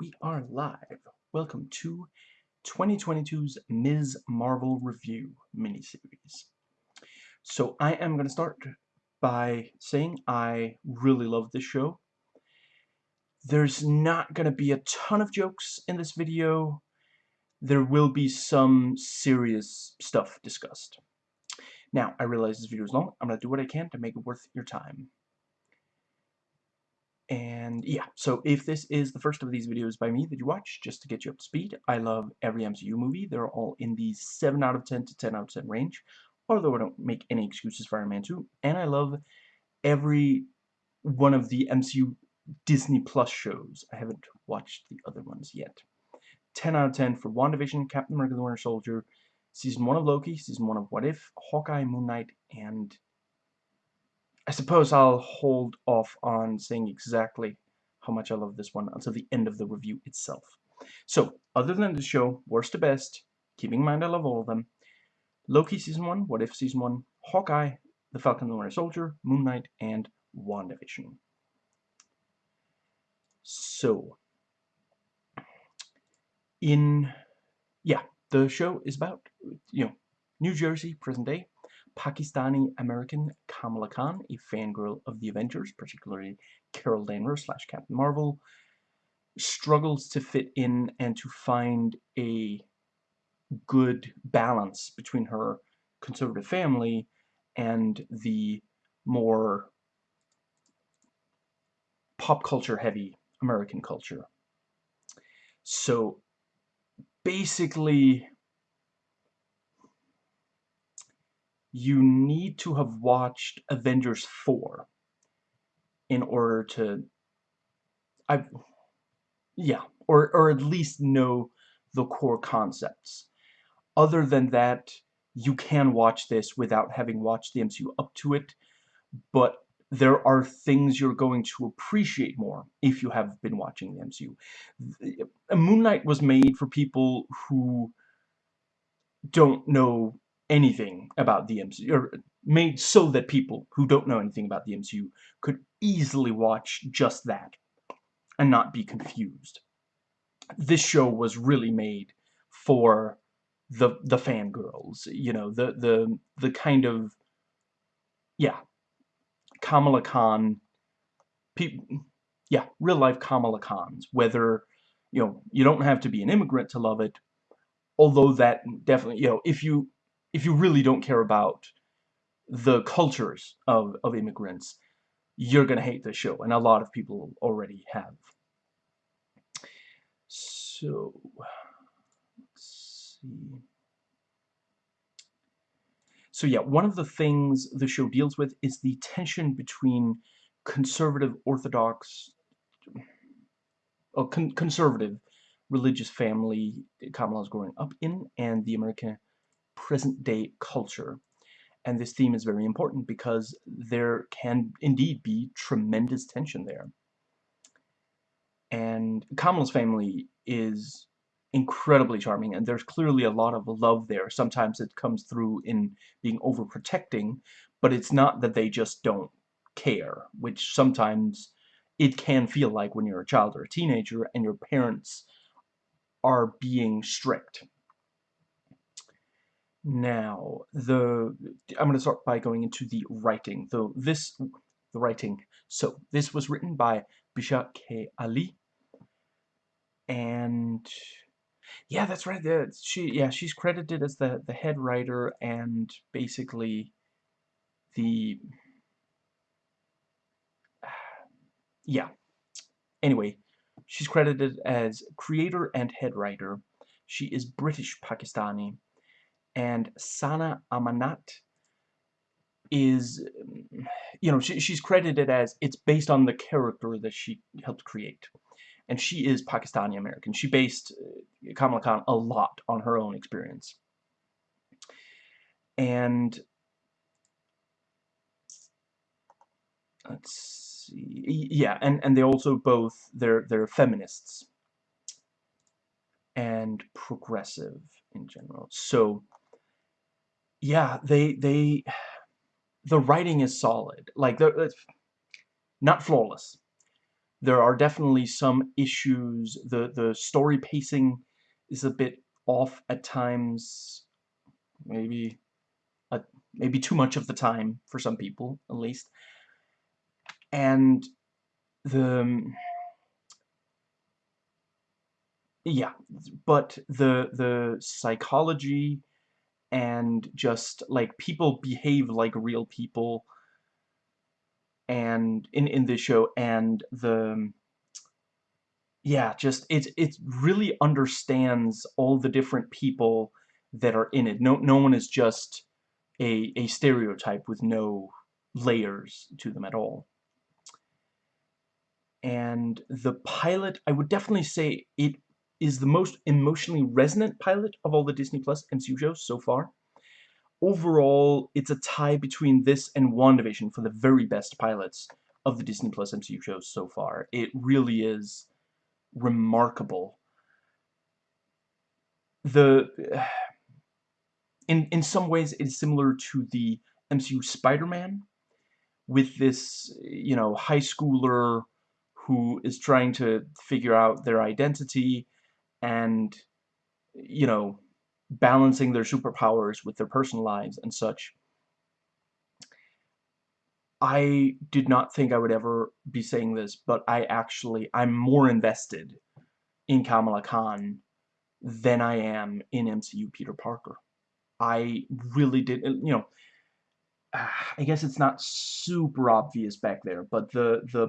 we are live. Welcome to 2022's Ms. Marvel Review miniseries. So I am going to start by saying I really love this show. There's not going to be a ton of jokes in this video. There will be some serious stuff discussed. Now, I realize this video is long. I'm going to do what I can to make it worth your time. And yeah, so if this is the first of these videos by me that you watch, just to get you up to speed, I love every MCU movie. They're all in the 7 out of 10 to 10 out of 10 range, although I don't make any excuses for Iron Man 2. And I love every one of the MCU Disney Plus shows. I haven't watched the other ones yet. 10 out of 10 for WandaVision, Captain America the Winter Soldier, Season 1 of Loki, Season 1 of What If, Hawkeye, Moon Knight, and I suppose I'll hold off on saying exactly how much I love this one until the end of the review itself. So, other than the show, worst to best, keeping in mind I love all of them, Loki Season 1, What If Season 1, Hawkeye, The Falcon and the Winter Soldier, Moon Knight, and WandaVision. So, in, yeah, the show is about, you know, New Jersey, present day, Pakistani-American Kamala Khan, a fangirl of the Avengers, particularly Carol Danvers slash Captain Marvel, struggles to fit in and to find a good balance between her conservative family and the more pop culture heavy American culture. So basically you need to have watched Avengers 4 in order to I yeah or or at least know the core concepts other than that you can watch this without having watched the MCU up to it but there are things you're going to appreciate more if you have been watching the MCU. Moon Knight was made for people who don't know anything about the MCU, or made so that people who don't know anything about the MCU could easily watch just that and not be confused. This show was really made for the the fangirls, you know, the the the kind of yeah, Kamala Khan people yeah, real life Kamala Khans, whether you know, you don't have to be an immigrant to love it, although that definitely, you know, if you if you really don't care about the cultures of, of immigrants, you're going to hate this show. And a lot of people already have. So, let's see. So yeah, one of the things the show deals with is the tension between conservative Orthodox, a con conservative religious family Kamala's growing up in and the American present-day culture. And this theme is very important because there can indeed be tremendous tension there. And Kamala's family is incredibly charming, and there's clearly a lot of love there. Sometimes it comes through in being overprotecting, but it's not that they just don't care, which sometimes it can feel like when you're a child or a teenager and your parents are being strict. Now, the I'm going to start by going into the writing. Though this, the writing. So this was written by Bisha K. Ali, and yeah, that's right. The, she yeah she's credited as the the head writer and basically the yeah. Anyway, she's credited as creator and head writer. She is British Pakistani and Sana Amanat is, you know, she, she's credited as it's based on the character that she helped create. And she is Pakistani American. She based uh, Kamala Khan a lot on her own experience. And let's see, yeah, and and they also both they're they're feminists and progressive in general. So yeah, they they the writing is solid. Like not flawless. there are definitely some issues. The, the story pacing is a bit off at times. Maybe, a, maybe too much of the time for some people, at least. And the... Um, yeah, but the the psychology and just like people behave like real people. And in in this show and the yeah just it it really understands all the different people that are in it. No no one is just a a stereotype with no layers to them at all. And the pilot I would definitely say it is the most emotionally resonant pilot of all the Disney Plus MCU shows so far overall, it's a tie between this and WandaVision for the very best pilots of the Disney Plus MCU shows so far. It really is remarkable. The in in some ways it's similar to the MCU Spider-Man with this, you know, high schooler who is trying to figure out their identity and you know balancing their superpowers with their personal lives and such. I did not think I would ever be saying this, but I actually, I'm more invested in Kamala Khan than I am in MCU Peter Parker. I really did, you know, I guess it's not super obvious back there, but the the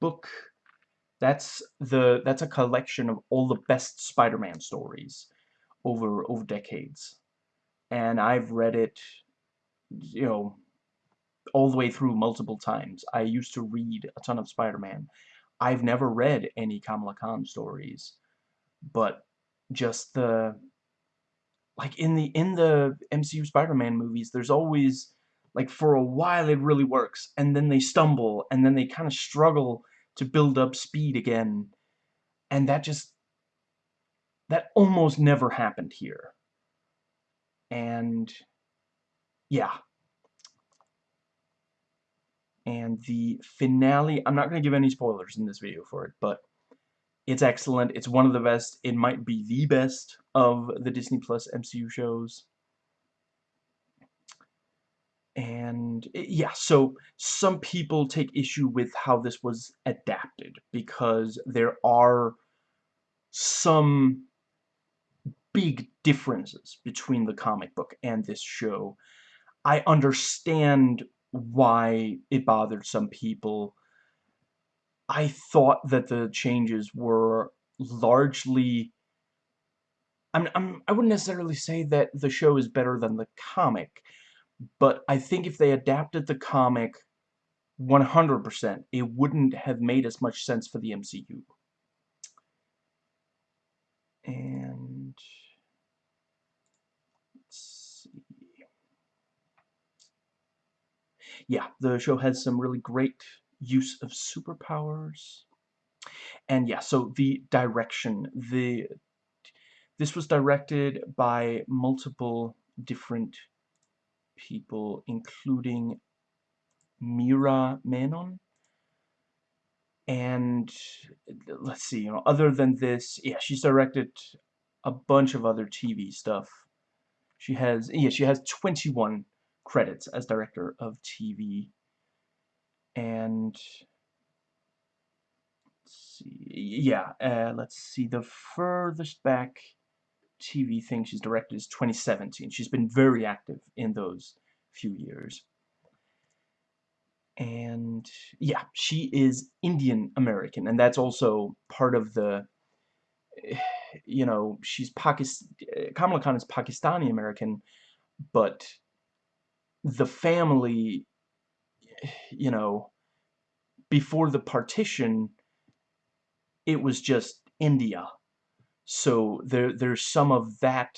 book that's the that's a collection of all the best Spider-Man stories over over decades. And I've read it you know all the way through multiple times. I used to read a ton of Spider-Man. I've never read any Kamala Khan stories but just the like in the in the MCU Spider-Man movies there's always like for a while it really works and then they stumble and then they kind of struggle to build up speed again and that just that almost never happened here. And yeah. And the finale, I'm not going to give any spoilers in this video for it, but it's excellent. It's one of the best. It might be the best of the Disney Plus MCU shows. And eh, yeah, so some people take issue with how this was adapted because there are some big differences between the comic book and this show. I understand why it bothered some people. I thought that the changes were largely... I'm, I'm, I wouldn't necessarily say that the show is better than the comic, but I think if they adapted the comic 100%, it wouldn't have made as much sense for the MCU. And Let's see. yeah, the show has some really great use of superpowers. And yeah, so the direction, the this was directed by multiple different people, including Meera Menon. And let's see, you know, other than this, yeah, she's directed a bunch of other TV stuff. She has, yeah, she has 21 credits as director of TV. And let's see, yeah, uh, let's see, the furthest back TV thing she's directed is 2017. She's been very active in those few years. And yeah, she is Indian American, and that's also part of the, you know, she's Pakistan. Uh, Kamala Khan is Pakistani American, but the family, you know, before the partition, it was just India. So there, there's some of that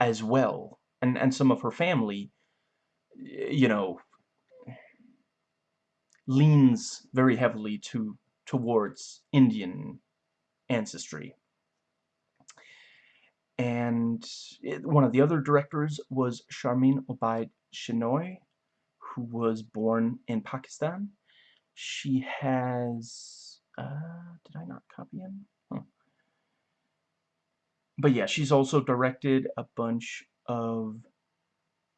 as well. And, and some of her family, you know, leans very heavily to towards Indian ancestry. And it, one of the other directors was Sharmeen Obaid Chinoy, who was born in Pakistan. She has Uh, did I not copy him? But yeah, she's also directed a bunch of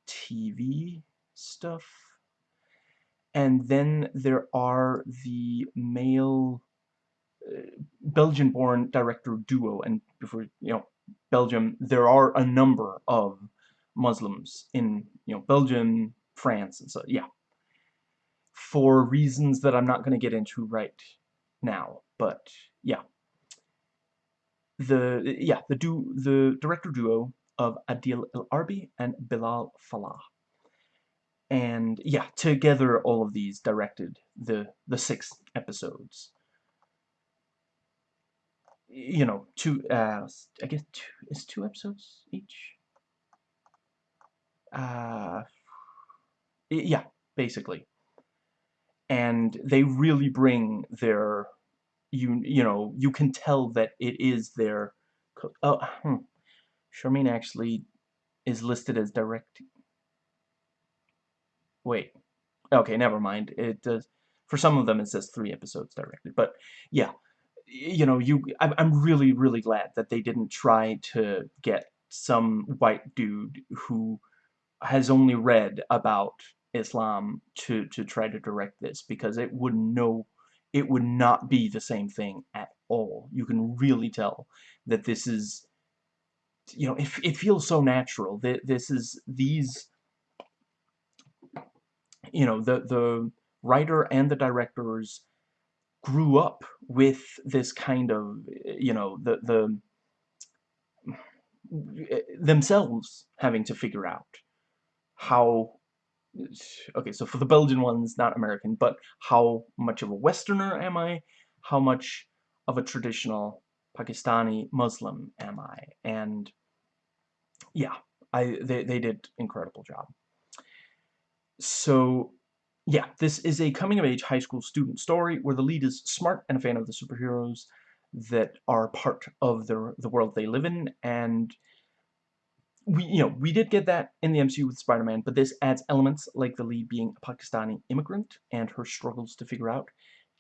TV stuff. And then there are the male uh, Belgian-born director duo, and before you know Belgium, there are a number of Muslims in you know Belgium, France, and so yeah. For reasons that I'm not going to get into right now, but yeah. The yeah the du the director duo of Adil El Arbi and Bilall Fallah. And yeah, together all of these directed the the six episodes. You know, two uh I guess two is two episodes each. Uh yeah, basically. And they really bring their you you know, you can tell that it is their oh, hmm. Sharmeen actually is listed as direct. Wait. Okay, never mind. It does. For some of them, it says three episodes directed. But yeah, you know, you. I'm really, really glad that they didn't try to get some white dude who has only read about Islam to to try to direct this because it would no it would not be the same thing at all. You can really tell that this is you know, it, it feels so natural. that This is, these, you know, the, the writer and the directors grew up with this kind of, you know, the, the, themselves having to figure out how okay so for the Belgian ones not American but how much of a Westerner am I how much of a traditional Pakistani Muslim am I and yeah, I they, they did incredible job. So, yeah, this is a coming-of-age high school student story where the lead is smart and a fan of the superheroes that are part of the, the world they live in, and we, you know, we did get that in the MCU with Spider-Man, but this adds elements like the lead being a Pakistani immigrant and her struggles to figure out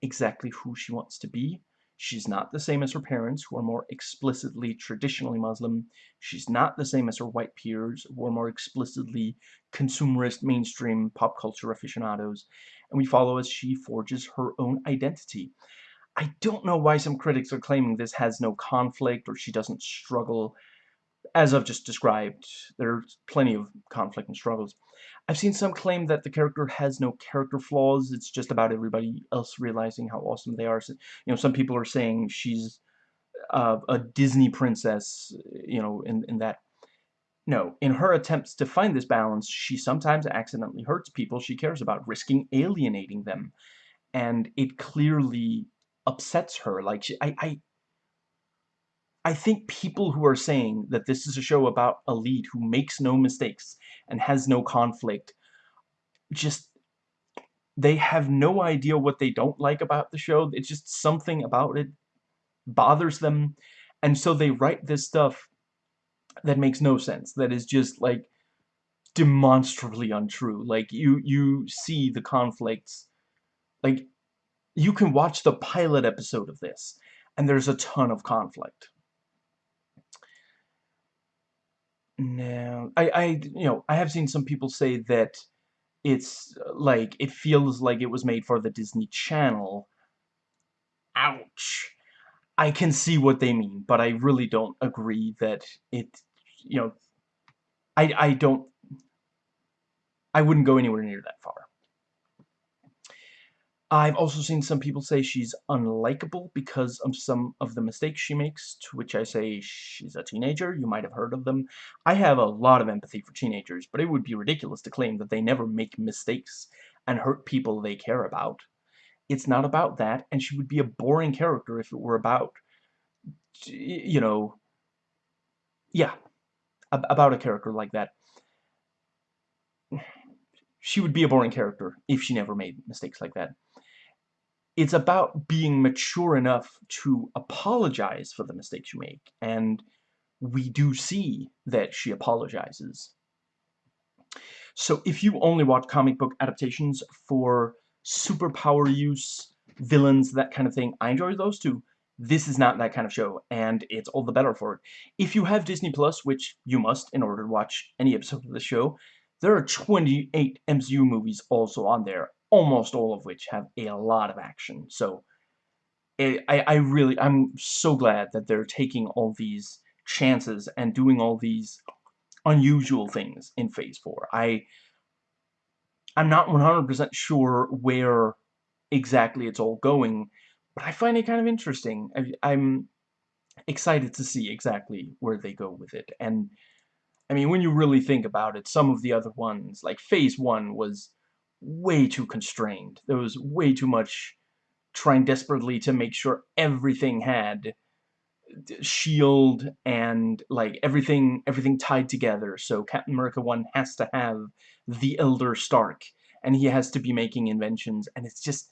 exactly who she wants to be, She's not the same as her parents, who are more explicitly traditionally Muslim. She's not the same as her white peers, who are more explicitly consumerist, mainstream pop culture aficionados. And we follow as she forges her own identity. I don't know why some critics are claiming this has no conflict or she doesn't struggle. As I've just described, there's plenty of conflict and struggles. I've seen some claim that the character has no character flaws. It's just about everybody else realizing how awesome they are. So, you know, some people are saying she's uh, a Disney princess, you know, in, in that. No, in her attempts to find this balance, she sometimes accidentally hurts people she cares about, risking alienating them. And it clearly upsets her. Like, she, I, I, I think people who are saying that this is a show about a lead who makes no mistakes and has no conflict just they have no idea what they don't like about the show. It's just something about it bothers them. And so they write this stuff that makes no sense that is just like demonstrably untrue. Like you you see the conflicts. Like you can watch the pilot episode of this and there's a ton of conflict No, I, I, you know, I have seen some people say that it's uh, like it feels like it was made for the Disney Channel. Ouch. I can see what they mean, but I really don't agree that it, you know, I, I don't, I wouldn't go anywhere near that far. I've also seen some people say she's unlikable because of some of the mistakes she makes, to which I say she's a teenager, you might have heard of them. I have a lot of empathy for teenagers, but it would be ridiculous to claim that they never make mistakes and hurt people they care about. It's not about that, and she would be a boring character if it were about, you know, yeah, about a character like that. She would be a boring character if she never made mistakes like that. It's about being mature enough to apologize for the mistakes you make, and we do see that she apologizes. So if you only watch comic book adaptations for superpower use, villains, that kind of thing. I enjoy those too. This is not that kind of show, and it's all the better for it. If you have Disney Plus, which you must in order to watch any episode of the show, there are 28 MCU movies also on there, almost all of which have a lot of action. So, eh, I, I really, I'm so glad that they're taking all these chances and doing all these unusual things in Phase 4. I, I'm not 100% sure where exactly it's all going, but I find it kind of interesting. I, I'm excited to see exactly where they go with it. And, I mean, when you really think about it, some of the other ones, like Phase 1 was way too constrained. There was way too much trying desperately to make sure everything had shield and like everything everything tied together. So Captain America 1 has to have the Elder Stark and he has to be making inventions and it's just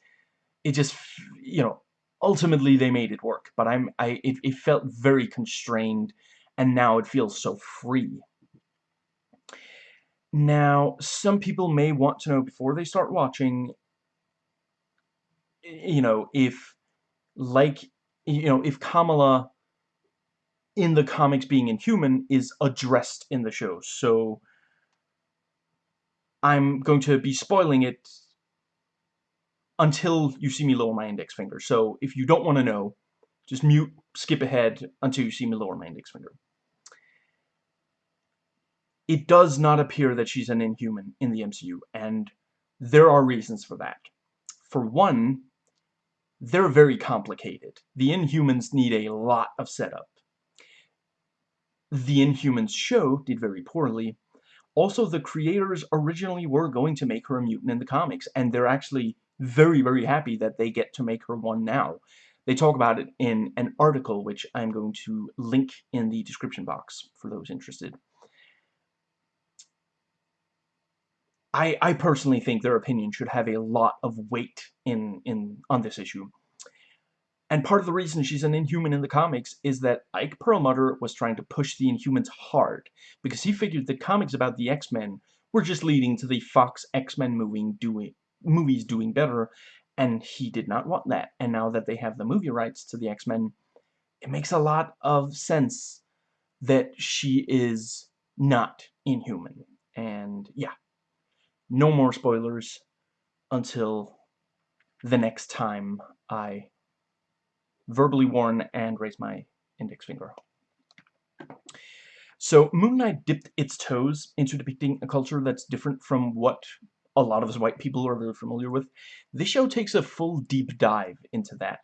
it just you know ultimately they made it work. But I'm I it, it felt very constrained and now it feels so free now some people may want to know before they start watching you know if like you know if Kamala in the comics being inhuman is addressed in the show. So I'm going to be spoiling it until you see me lower my index finger. So if you don't want to know, just mute, skip ahead until you see me lower my index finger. It does not appear that she's an inhuman in the MCU, and there are reasons for that. For one, they're very complicated. The Inhumans need a lot of setup. The Inhumans show did very poorly. Also, the creators originally were going to make her a mutant in the comics, and they're actually very, very happy that they get to make her one now. They talk about it in an article, which I'm going to link in the description box for those interested. I, I personally think their opinion should have a lot of weight in, in on this issue. And part of the reason she's an Inhuman in the comics is that Ike Perlmutter was trying to push the Inhumans hard, because he figured the comics about the X-Men were just leading to the Fox X-Men doing, movies doing better, and he did not want that. And now that they have the movie rights to the X-Men, it makes a lot of sense that she is not Inhuman. And yeah, no more spoilers until the next time I verbally warn and raise my index finger. So Moon Knight dipped its toes into depicting a culture that's different from what a lot of us white people are very familiar with. This show takes a full deep dive into that.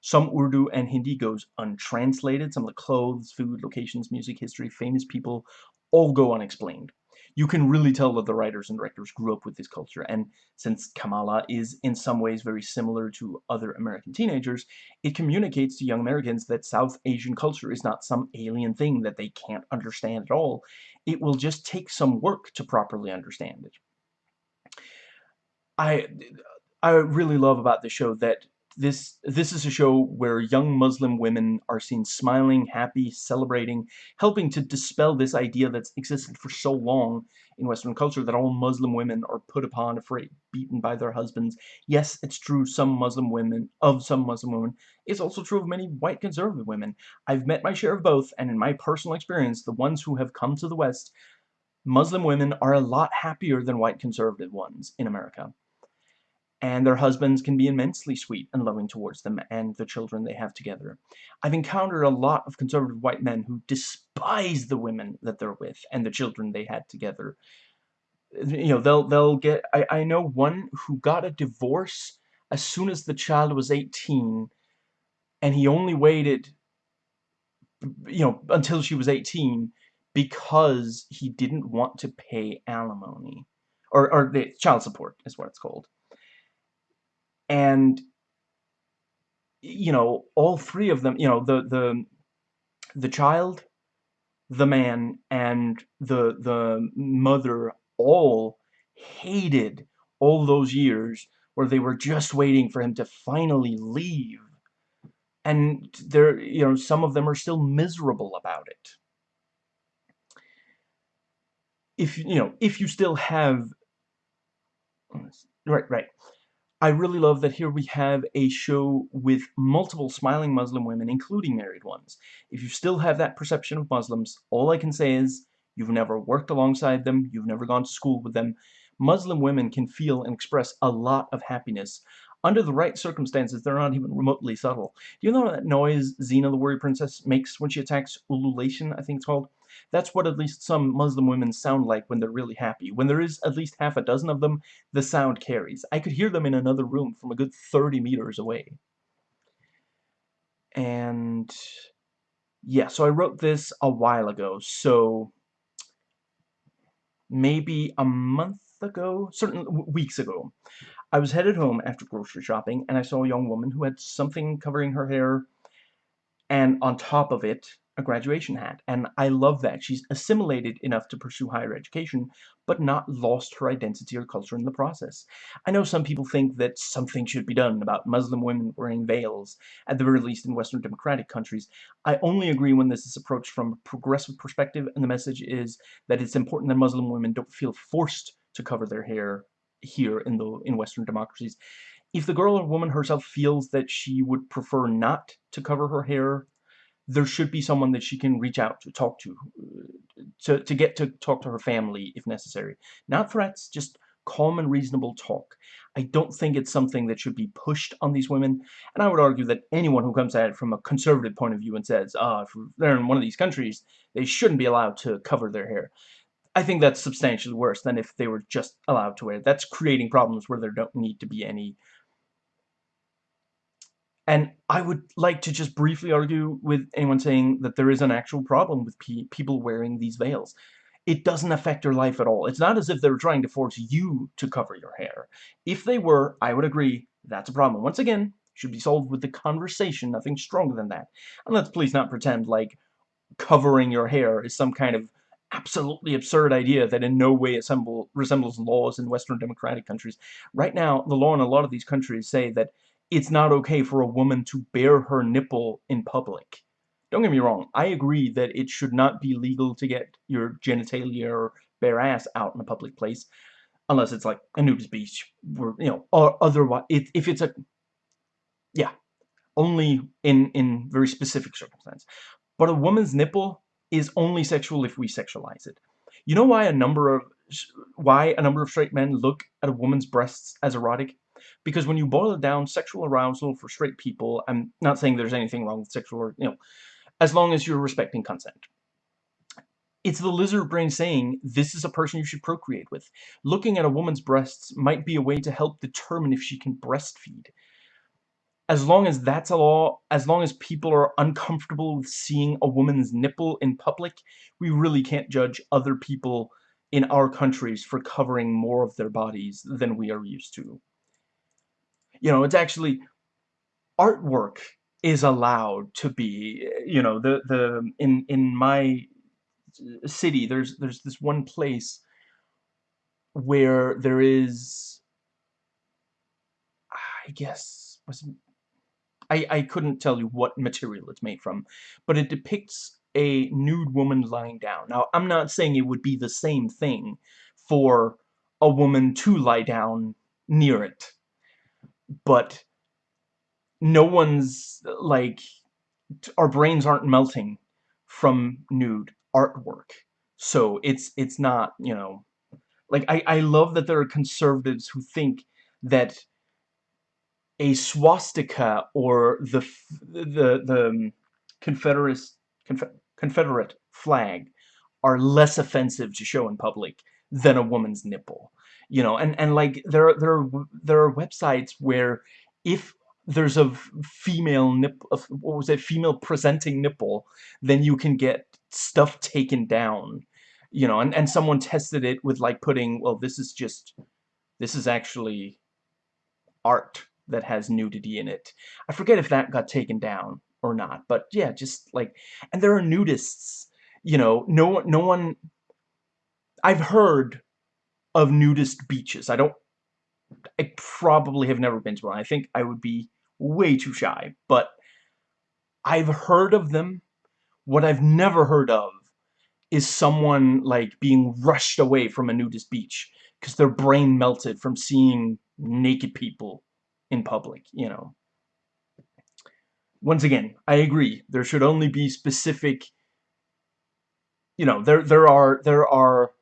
Some Urdu and Hindi goes untranslated. Some of the clothes, food, locations, music, history, famous people all go unexplained you can really tell that the writers and directors grew up with this culture. And since Kamala is in some ways very similar to other American teenagers, it communicates to young Americans that South Asian culture is not some alien thing that they can't understand at all. It will just take some work to properly understand it. I I really love about the show that this this is a show where young Muslim women are seen smiling, happy, celebrating, helping to dispel this idea that's existed for so long in Western culture that all Muslim women are put upon, afraid, beaten by their husbands. Yes, it's true some Muslim women, of some Muslim women. It's also true of many white conservative women. I've met my share of both, and in my personal experience, the ones who have come to the West, Muslim women are a lot happier than white conservative ones in America and their husbands can be immensely sweet and loving towards them and the children they have together. I've encountered a lot of conservative white men who despise the women that they're with and the children they had together. You know, they'll they'll get I, I know one who got a divorce as soon as the child was 18 and he only waited you know until she was 18 because he didn't want to pay alimony or, or the child support is what it's called and you know all three of them you know the the the child the man and the the mother all hated all those years where they were just waiting for him to finally leave. And there you know some of them are still miserable about it. If you know if you still have right right I really love that here we have a show with multiple smiling Muslim women, including married ones. If you still have that perception of Muslims, all I can say is you've never worked alongside them, you've never gone to school with them. Muslim women can feel and express a lot of happiness. Under the right circumstances, they're not even remotely subtle. Do you know that noise Xena the Warrior Princess makes when she attacks ululation, I think it's called? That's what at least some Muslim women sound like when they're really happy. When there is at least half a dozen of them, the sound carries. I could hear them in another room from a good 30 meters away. And yeah, so I wrote this a while ago, so maybe a month ago, certain weeks ago. I was headed home after grocery shopping, and I saw a young woman who had something covering her hair, and on top of it, a graduation hat, and I love that. She's assimilated enough to pursue higher education, but not lost her identity or culture in the process. I know some people think that something should be done about Muslim women wearing veils, at the very least in Western democratic countries. I only agree when this is approached from a progressive perspective, and the message is that it's important that Muslim women don't feel forced to cover their hair here in the in Western democracies. If the girl or woman herself feels that she would prefer not to cover her hair there should be someone that she can reach out to, talk to, to, to get to talk to her family if necessary. Not threats, just calm and reasonable talk. I don't think it's something that should be pushed on these women, and I would argue that anyone who comes at it from a conservative point of view and says, ah, if they're in one of these countries, they shouldn't be allowed to cover their hair. I think that's substantially worse than if they were just allowed to wear it. That's creating problems where there don't need to be any and I would like to just briefly argue with anyone saying that there is an actual problem with pe people wearing these veils. It doesn't affect your life at all. It's not as if they're trying to force you to cover your hair. If they were, I would agree, that's a problem. Once again, should be solved with the conversation, nothing stronger than that. And let's please not pretend like covering your hair is some kind of absolutely absurd idea that in no way resembles laws in Western democratic countries. Right now, the law in a lot of these countries say that it's not okay for a woman to bare her nipple in public. Don't get me wrong, I agree that it should not be legal to get your genitalia or bare ass out in a public place, unless it's like a nudist beach, where, you know, or otherwise, if, if it's a, yeah, only in, in very specific circumstances. But a woman's nipple is only sexual if we sexualize it. You know why a number of, why a number of straight men look at a woman's breasts as erotic? Because when you boil it down, sexual arousal for straight people, I'm not saying there's anything wrong with sexual, you know, as long as you're respecting consent. It's the lizard brain saying, this is a person you should procreate with. Looking at a woman's breasts might be a way to help determine if she can breastfeed. As long as that's a law, as long as people are uncomfortable with seeing a woman's nipple in public, we really can't judge other people in our countries for covering more of their bodies than we are used to. You know, it's actually artwork is allowed to be, you know, the the in in my uh, city there's there's this one place where there is I guess was I I couldn't tell you what material it's made from, but it depicts a nude woman lying down. Now, I'm not saying it would be the same thing for a woman to lie down near it but no one's like our brains aren't melting from nude artwork. So it's it's not you know like I, I love that there are conservatives who think that a swastika or the the the um, Confederate Confederate flag are less offensive to show in public than a woman's nipple you know and and like there are there are there are websites where if there's a female nip what was it female presenting nipple then you can get stuff taken down you know and and someone tested it with like putting well this is just this is actually art that has nudity in it. I forget if that got taken down or not but yeah just like and there are nudists you know no no one I've heard of nudist beaches. I don't, I probably have never been to one. I think I would be way too shy, but I've heard of them. What I've never heard of is someone like being rushed away from a nudist beach because their brain melted from seeing naked people in public, you know. Once again, I agree. There should only be specific you know, there there are there are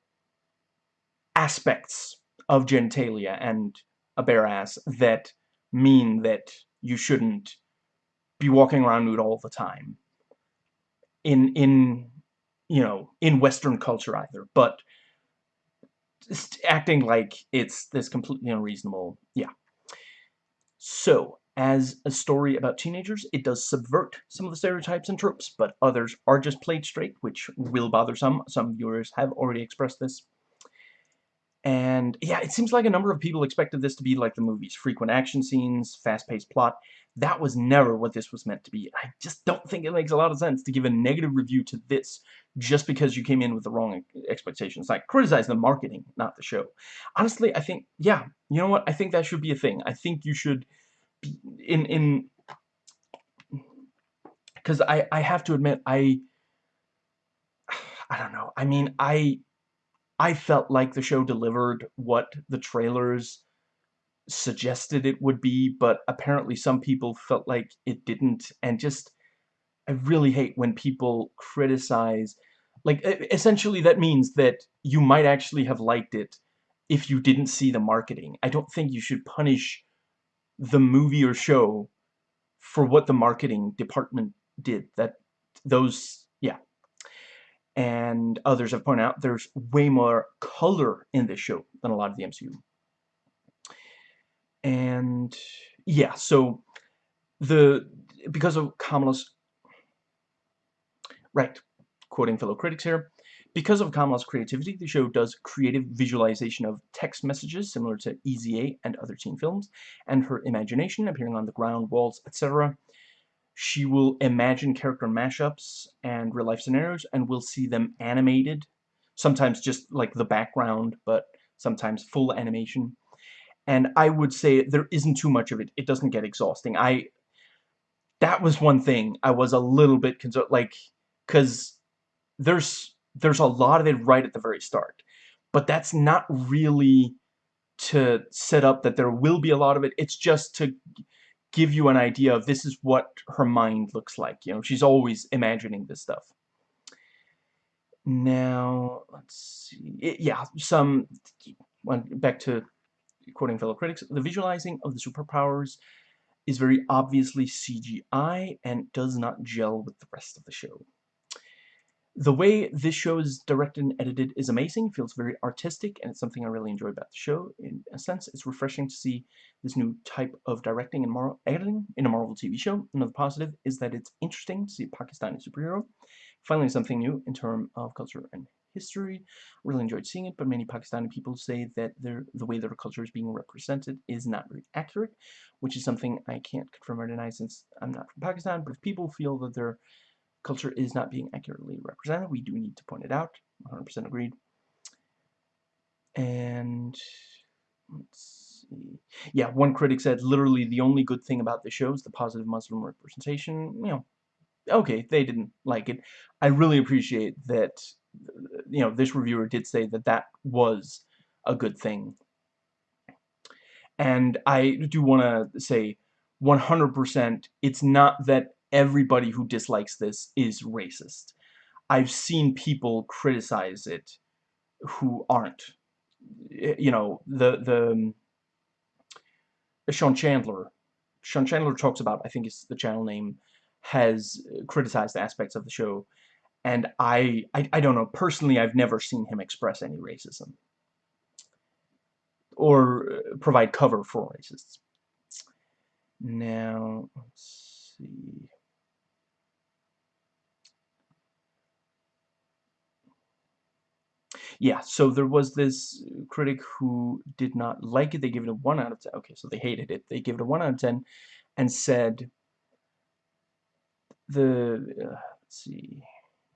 aspects of genitalia and a bare ass that mean that you shouldn't be walking around nude all the time in in you know in western culture either but acting like it's this completely unreasonable yeah so as a story about teenagers, it does subvert some of the stereotypes and tropes, but others are just played straight, which will bother some. Some viewers have already expressed this. And yeah, it seems like a number of people expected this to be like the movies. Frequent action scenes, fast-paced plot. That was never what this was meant to be. I just don't think it makes a lot of sense to give a negative review to this just because you came in with the wrong expectations. Like, criticize the marketing, not the show. Honestly, I think, yeah, you know what? I think that should be a thing. I think you should be in in because I I have to admit I I don't know I mean I I felt like the show delivered what the trailers suggested it would be but apparently some people felt like it didn't and just I really hate when people criticize like essentially that means that you might actually have liked it if you didn't see the marketing I don't think you should punish the movie or show for what the marketing department did. That those. And others have pointed out there's way more color in this show than a lot of the MCU. And yeah, so the because of Kamala's right, quoting fellow critics here, because of Kamala's creativity, the show does creative visualization of text messages similar to Easy A and other teen films, and her imagination appearing on the ground, walls, etc. She will imagine character mashups and real-life scenarios, and we'll see them animated, sometimes just like the background, but sometimes full animation. And I would say there isn't too much of it. It doesn't get exhausting. I that was one thing I was a little bit concerned, like, because there's there's a lot of it right at the very start. But that's not really to set up that there will be a lot of it. It's just to give you an idea of this is what her mind looks like. You know, she's always imagining this stuff. Now, let's see. It, yeah, some, back to quoting fellow critics, the visualizing of the superpowers is very obviously CGI and does not gel with the rest of the show. The way this show is directed and edited is amazing, feels very artistic, and it's something I really enjoy about the show. In a sense, it's refreshing to see this new type of directing and moral editing in a Marvel TV show. Another positive is that it's interesting to see a Pakistani superhero. Finally, something new in terms of culture and history. Really enjoyed seeing it, but many Pakistani people say that the way their culture is being represented is not very accurate, which is something I can't confirm or deny since I'm not from Pakistan, but if people feel that they're culture is not being accurately represented. We do need to point it out. 100% agreed. And let's see. Yeah, one critic said literally the only good thing about the show is the positive Muslim representation. You know, okay, they didn't like it. I really appreciate that, you know, this reviewer did say that that was a good thing. And I do want to say 100% it's not that everybody who dislikes this is racist. I've seen people criticize it who aren't. You know, the, the, um, Sean Chandler, Sean Chandler talks about, I think it's the channel name, has criticized aspects of the show, and I, I, I don't know, personally I've never seen him express any racism. Or uh, provide cover for racists. Now, let's see. Yeah, so there was this critic who did not like it. They gave it a 1 out of 10. Okay, so they hated it. They gave it a 1 out of 10 and said the, uh, let's see,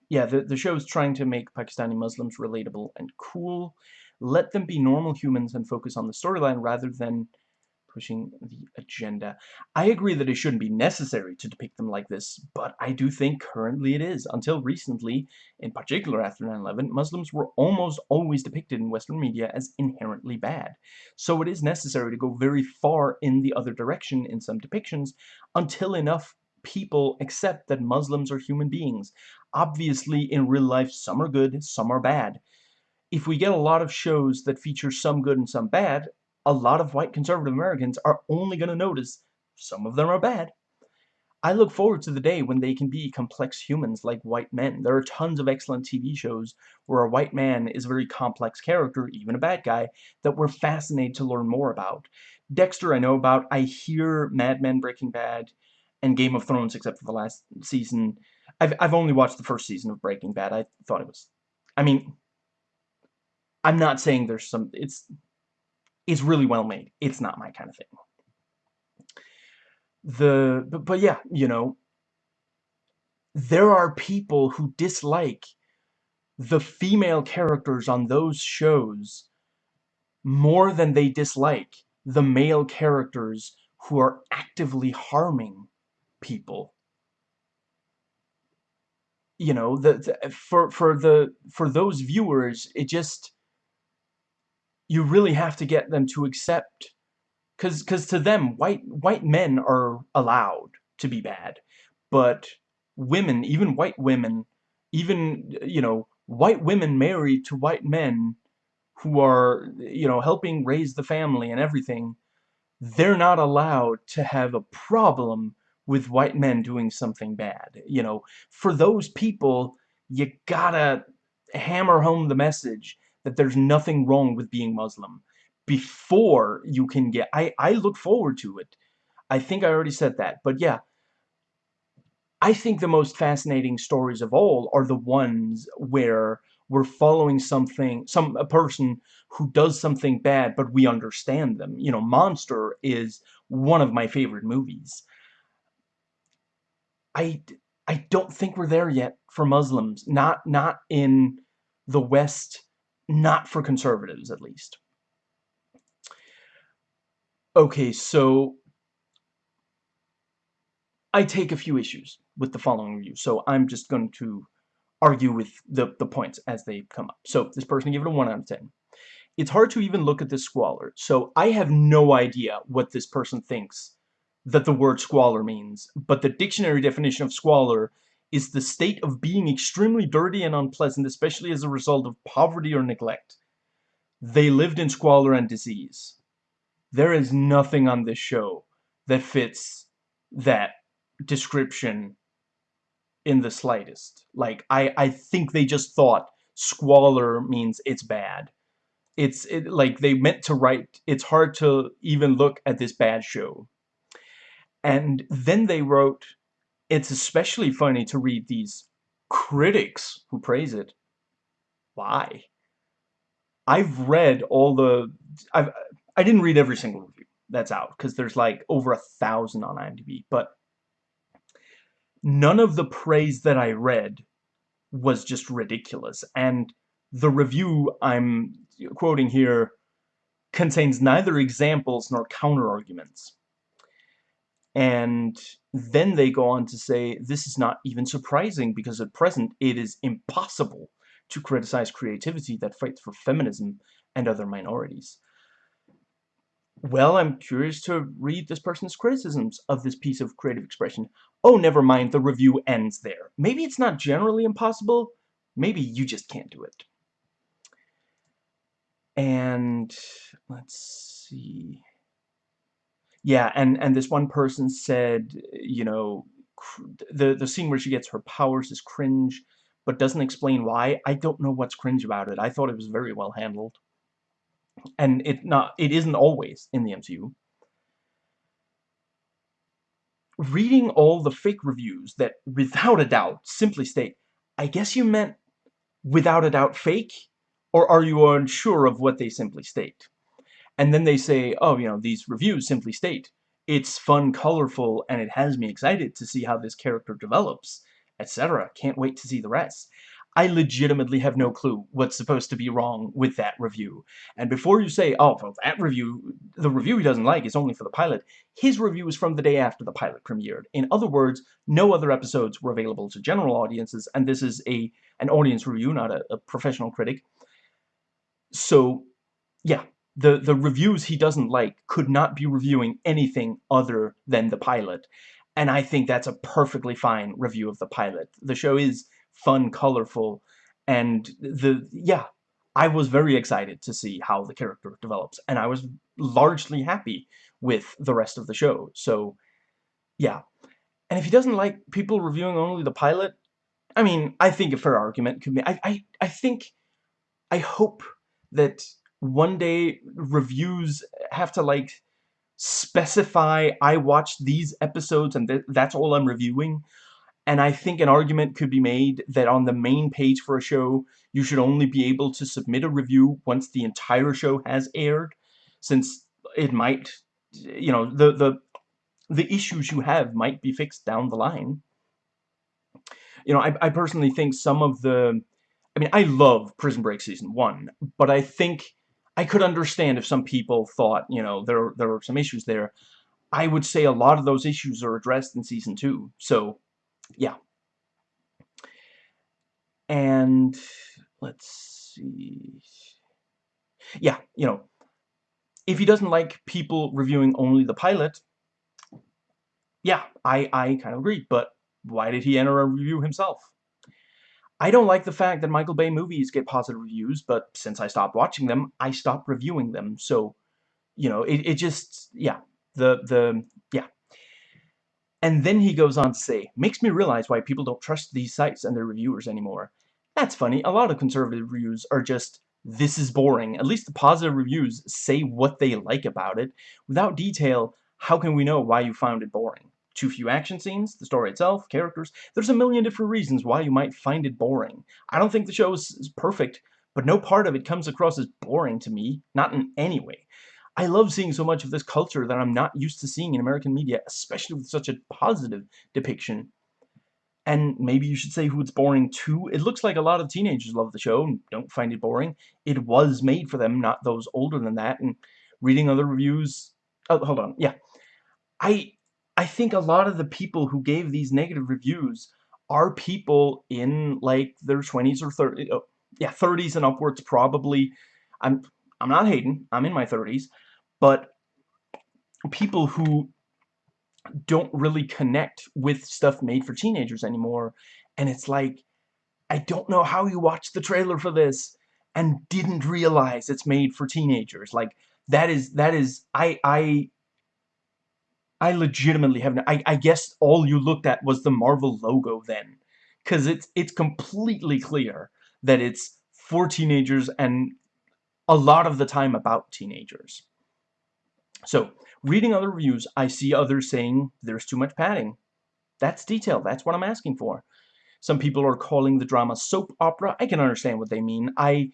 yeah, the, the show is trying to make Pakistani Muslims relatable and cool. Let them be normal humans and focus on the storyline rather than pushing the agenda. I agree that it shouldn't be necessary to depict them like this, but I do think currently it is. Until recently, in particular after 9-11, Muslims were almost always depicted in Western media as inherently bad. So it is necessary to go very far in the other direction in some depictions until enough people accept that Muslims are human beings. Obviously, in real life, some are good, some are bad. If we get a lot of shows that feature some good and some bad, a lot of white conservative Americans are only going to notice some of them are bad. I look forward to the day when they can be complex humans like white men. There are tons of excellent TV shows where a white man is a very complex character, even a bad guy, that we're fascinated to learn more about. Dexter I know about. I hear Mad Men, Breaking Bad, and Game of Thrones, except for the last season. I've, I've only watched the first season of Breaking Bad. I thought it was... I mean, I'm not saying there's some... It's it's really well made. It's not my kind of thing. The but, but yeah, you know, there are people who dislike the female characters on those shows more than they dislike the male characters who are actively harming people. You know, the, the for for the for those viewers, it just you really have to get them to accept because because to them white white men are allowed to be bad but women even white women even you know white women married to white men who are you know helping raise the family and everything they're not allowed to have a problem with white men doing something bad you know? For those people you gotta hammer home the message that there's nothing wrong with being Muslim before you can get I I look forward to it. I think I already said that but yeah. I think the most fascinating stories of all are the ones where we're following something some a person who does something bad but we understand them. You know Monster is one of my favorite movies. I I don't think we're there yet for Muslims not not in the West not for conservatives, at least. Okay, so I take a few issues with the following review, so I'm just going to argue with the, the points as they come up. So this person gave it a 1 out of 10. It's hard to even look at this squalor, so I have no idea what this person thinks that the word squalor means, but the dictionary definition of squalor is the state of being extremely dirty and unpleasant, especially as a result of poverty or neglect. They lived in squalor and disease. There is nothing on this show that fits that description in the slightest. Like, I, I think they just thought squalor means it's bad. It's it, like they meant to write, it's hard to even look at this bad show. And then they wrote it's especially funny to read these critics who praise it. Why? I've read all the... I've, I didn't read every single review that's out, because there's like over a thousand on IMDb, but none of the praise that I read was just ridiculous, and the review I'm quoting here contains neither examples nor counter-arguments. And then they go on to say, this is not even surprising because at present it is impossible to criticize creativity that fights for feminism and other minorities. Well, I'm curious to read this person's criticisms of this piece of creative expression. Oh, never mind, the review ends there. Maybe it's not generally impossible, maybe you just can't do it. And, let's see yeah, and and this one person said, you know, the the scene where she gets her powers is cringe, but doesn't explain why. I don't know what's cringe about it. I thought it was very well handled, and it not it isn't always in the MCU. Reading all the fake reviews that, without a doubt, simply state, I guess you meant without a doubt fake, or are you unsure of what they simply state? And then they say, oh, you know, these reviews simply state, it's fun, colorful, and it has me excited to see how this character develops, etc. Can't wait to see the rest. I legitimately have no clue what's supposed to be wrong with that review. And before you say, oh, well, that review, the review he doesn't like is only for the pilot, his review is from the day after the pilot premiered. In other words, no other episodes were available to general audiences, and this is a an audience review, not a, a professional critic. So, yeah, the, the reviews he doesn't like could not be reviewing anything other than the pilot. And I think that's a perfectly fine review of the pilot. The show is fun, colorful, and the yeah, I was very excited to see how the character develops, and I was largely happy with the rest of the show. So, yeah. And if he doesn't like people reviewing only the pilot, I mean, I think a fair argument could be. I I I think, I hope that one day reviews have to like specify I watched these episodes and th that's all I'm reviewing and I think an argument could be made that on the main page for a show, you should only be able to submit a review once the entire show has aired, since it might, you know, the, the, the issues you have might be fixed down the line. You know, I, I personally think some of the, I mean, I love Prison Break Season 1, but I think I could understand if some people thought, you know, there, there were some issues there. I would say a lot of those issues are addressed in Season 2, so yeah. And let's see. Yeah, you know, if he doesn't like people reviewing only the pilot, yeah, I, I kind of agree, but why did he enter a review himself? I don't like the fact that Michael Bay movies get positive reviews, but since I stopped watching them, I stopped reviewing them, so, you know, it, it just, yeah, the, the, yeah, and then he goes on to say, makes me realize why people don't trust these sites and their reviewers anymore. That's funny, a lot of conservative reviews are just, this is boring. At least the positive reviews say what they like about it. Without detail, how can we know why you found it boring? Too few action scenes, the story itself, characters. There's a million different reasons why you might find it boring. I don't think the show is, is perfect, but no part of it comes across as boring to me, not in any way. I love seeing so much of this culture that I'm not used to seeing in American media, especially with such a positive depiction. And maybe you should say who it's boring to. It looks like a lot of teenagers love the show and don't find it boring. It was made for them, not those older than that. And reading other reviews... Oh, hold on. Yeah. I I think a lot of the people who gave these negative reviews are people in, like, their 20s or 30s. Oh, yeah, 30s and upwards, probably. I'm I'm not hating. I'm in my 30s. But people who don't really connect with stuff made for teenagers anymore. And it's like, I don't know how you watched the trailer for this and didn't realize it's made for teenagers. Like, that is, that is, I, I, I legitimately have, I, I guess all you looked at was the Marvel logo then. Because it's, it's completely clear that it's for teenagers and a lot of the time about teenagers. So, reading other reviews, I see others saying there's too much padding. That's detail. That's what I'm asking for. Some people are calling the drama soap opera. I can understand what they mean. I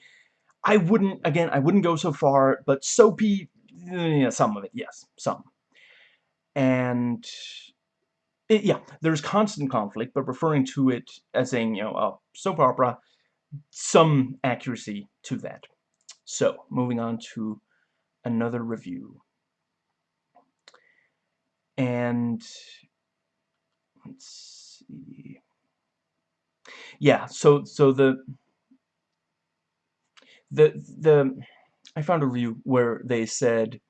I wouldn't, again, I wouldn't go so far, but soapy, yeah, some of it, yes, some. And, it, yeah, there's constant conflict, but referring to it as saying, you know, a soap opera, some accuracy to that. So, moving on to another review. And let's see. Yeah, so so the the the I found a review where they said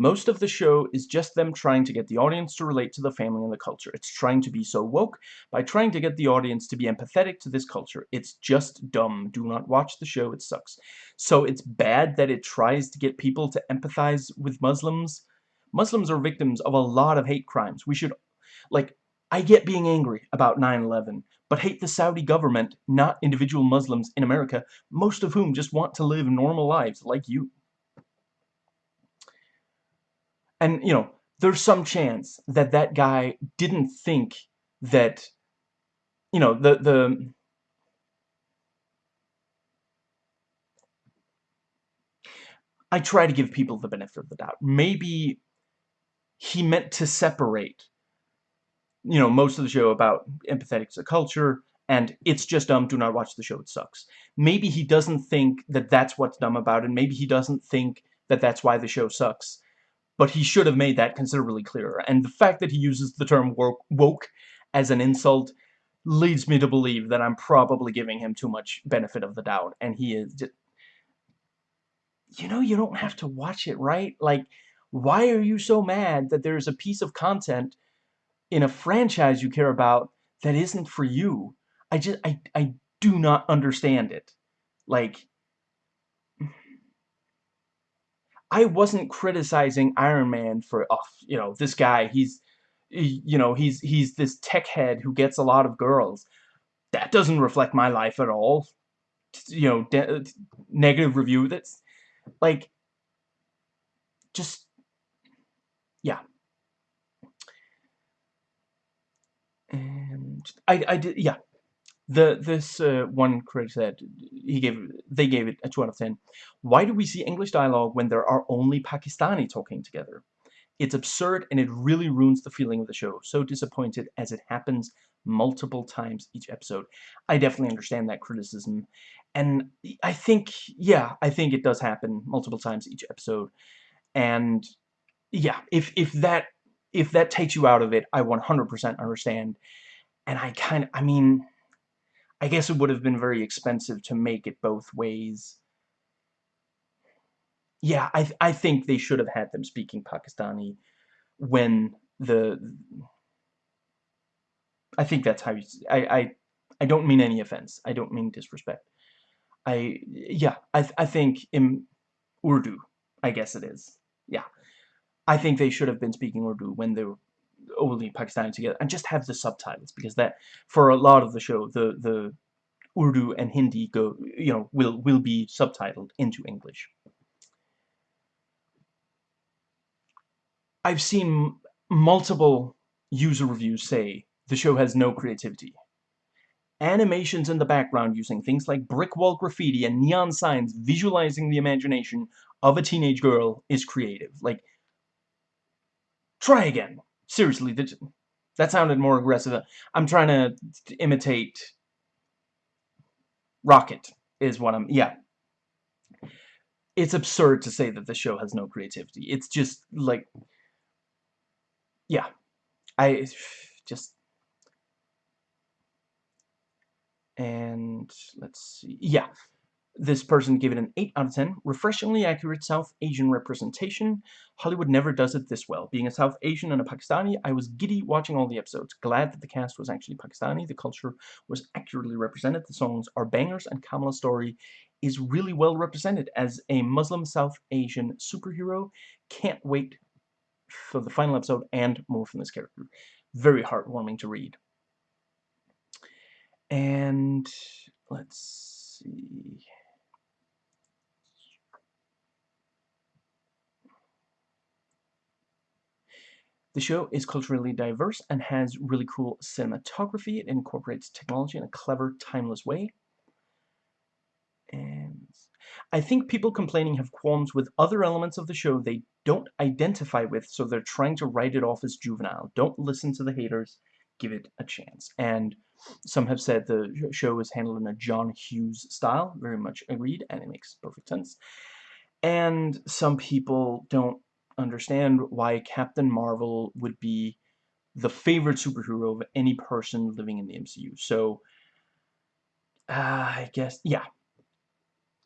most of the show is just them trying to get the audience to relate to the family and the culture. It's trying to be so woke by trying to get the audience to be empathetic to this culture. It's just dumb. Do not watch the show. It sucks. So it's bad that it tries to get people to empathize with Muslims. Muslims are victims of a lot of hate crimes. We should, like, I get being angry about 9-11, but hate the Saudi government, not individual Muslims in America, most of whom just want to live normal lives like you. And, you know, there's some chance that that guy didn't think that, you know, the, the, I try to give people the benefit of the doubt. Maybe he meant to separate, you know, most of the show about empathetic to culture and it's just dumb, do not watch the show, it sucks. Maybe he doesn't think that that's what's dumb about it, maybe he doesn't think that that's why the show sucks, but he should have made that considerably clearer. And the fact that he uses the term woke, as an insult leads me to believe that I'm probably giving him too much benefit of the doubt, and he is just... You know, you don't have to watch it, right? Like, why are you so mad that there's a piece of content in a franchise you care about that isn't for you? I just, I, I do not understand it. Like, I wasn't criticizing Iron Man for, oh, you know, this guy, he's, you know, he's, he's this tech head who gets a lot of girls. That doesn't reflect my life at all. You know, uh, negative review, that's, like, just, yeah. And I, I did, yeah, the this uh, one critic said he gave they gave it a 2 out of 10. Why do we see English dialogue when there are only Pakistani talking together? It's absurd and it really ruins the feeling of the show. So disappointed as it happens multiple times each episode. I definitely understand that criticism. And I think, yeah, I think it does happen multiple times each episode. And yeah, if, if that if that takes you out of it, I 100% understand. And I kind of, I mean, I guess it would have been very expensive to make it both ways. Yeah, I, I think they should have had them speaking Pakistani when the... I think that's how you... I, I, I don't mean any offense. I don't mean disrespect. I... Yeah, I, I think in Urdu, I guess it is. Yeah. I think they should have been speaking Urdu when they were only Pakistani together and just have the subtitles because that for a lot of the show the the Urdu and Hindi go you know will will be subtitled into English. I've seen multiple user reviews say the show has no creativity. Animations in the background using things like brick wall graffiti and neon signs visualizing the imagination of a teenage girl is creative. Like, try again. Seriously, that sounded more aggressive. I'm trying to imitate Rocket is what I'm, yeah. It's absurd to say that the show has no creativity. It's just, like, yeah. I, just, and, let's see, yeah this person gave it an 8 out of 10. Refreshingly accurate South Asian representation. Hollywood never does it this well. Being a South Asian and a Pakistani, I was giddy watching all the episodes. Glad that the cast was actually Pakistani. The culture was accurately represented. The songs are bangers and Kamala's story is really well represented as a Muslim South Asian superhero. Can't wait for the final episode and more from this character. Very heartwarming to read. And let's see. The show is culturally diverse and has really cool cinematography. It incorporates technology in a clever, timeless way. And I think people complaining have qualms with other elements of the show they don't identify with, so they're trying to write it off as juvenile. Don't listen to the haters. Give it a chance. And some have said the show is handled in a John Hughes style. Very much agreed, and it makes perfect sense. And some people don't understand why Captain Marvel would be the favorite superhero of any person living in the MCU. So, uh, I guess, yeah.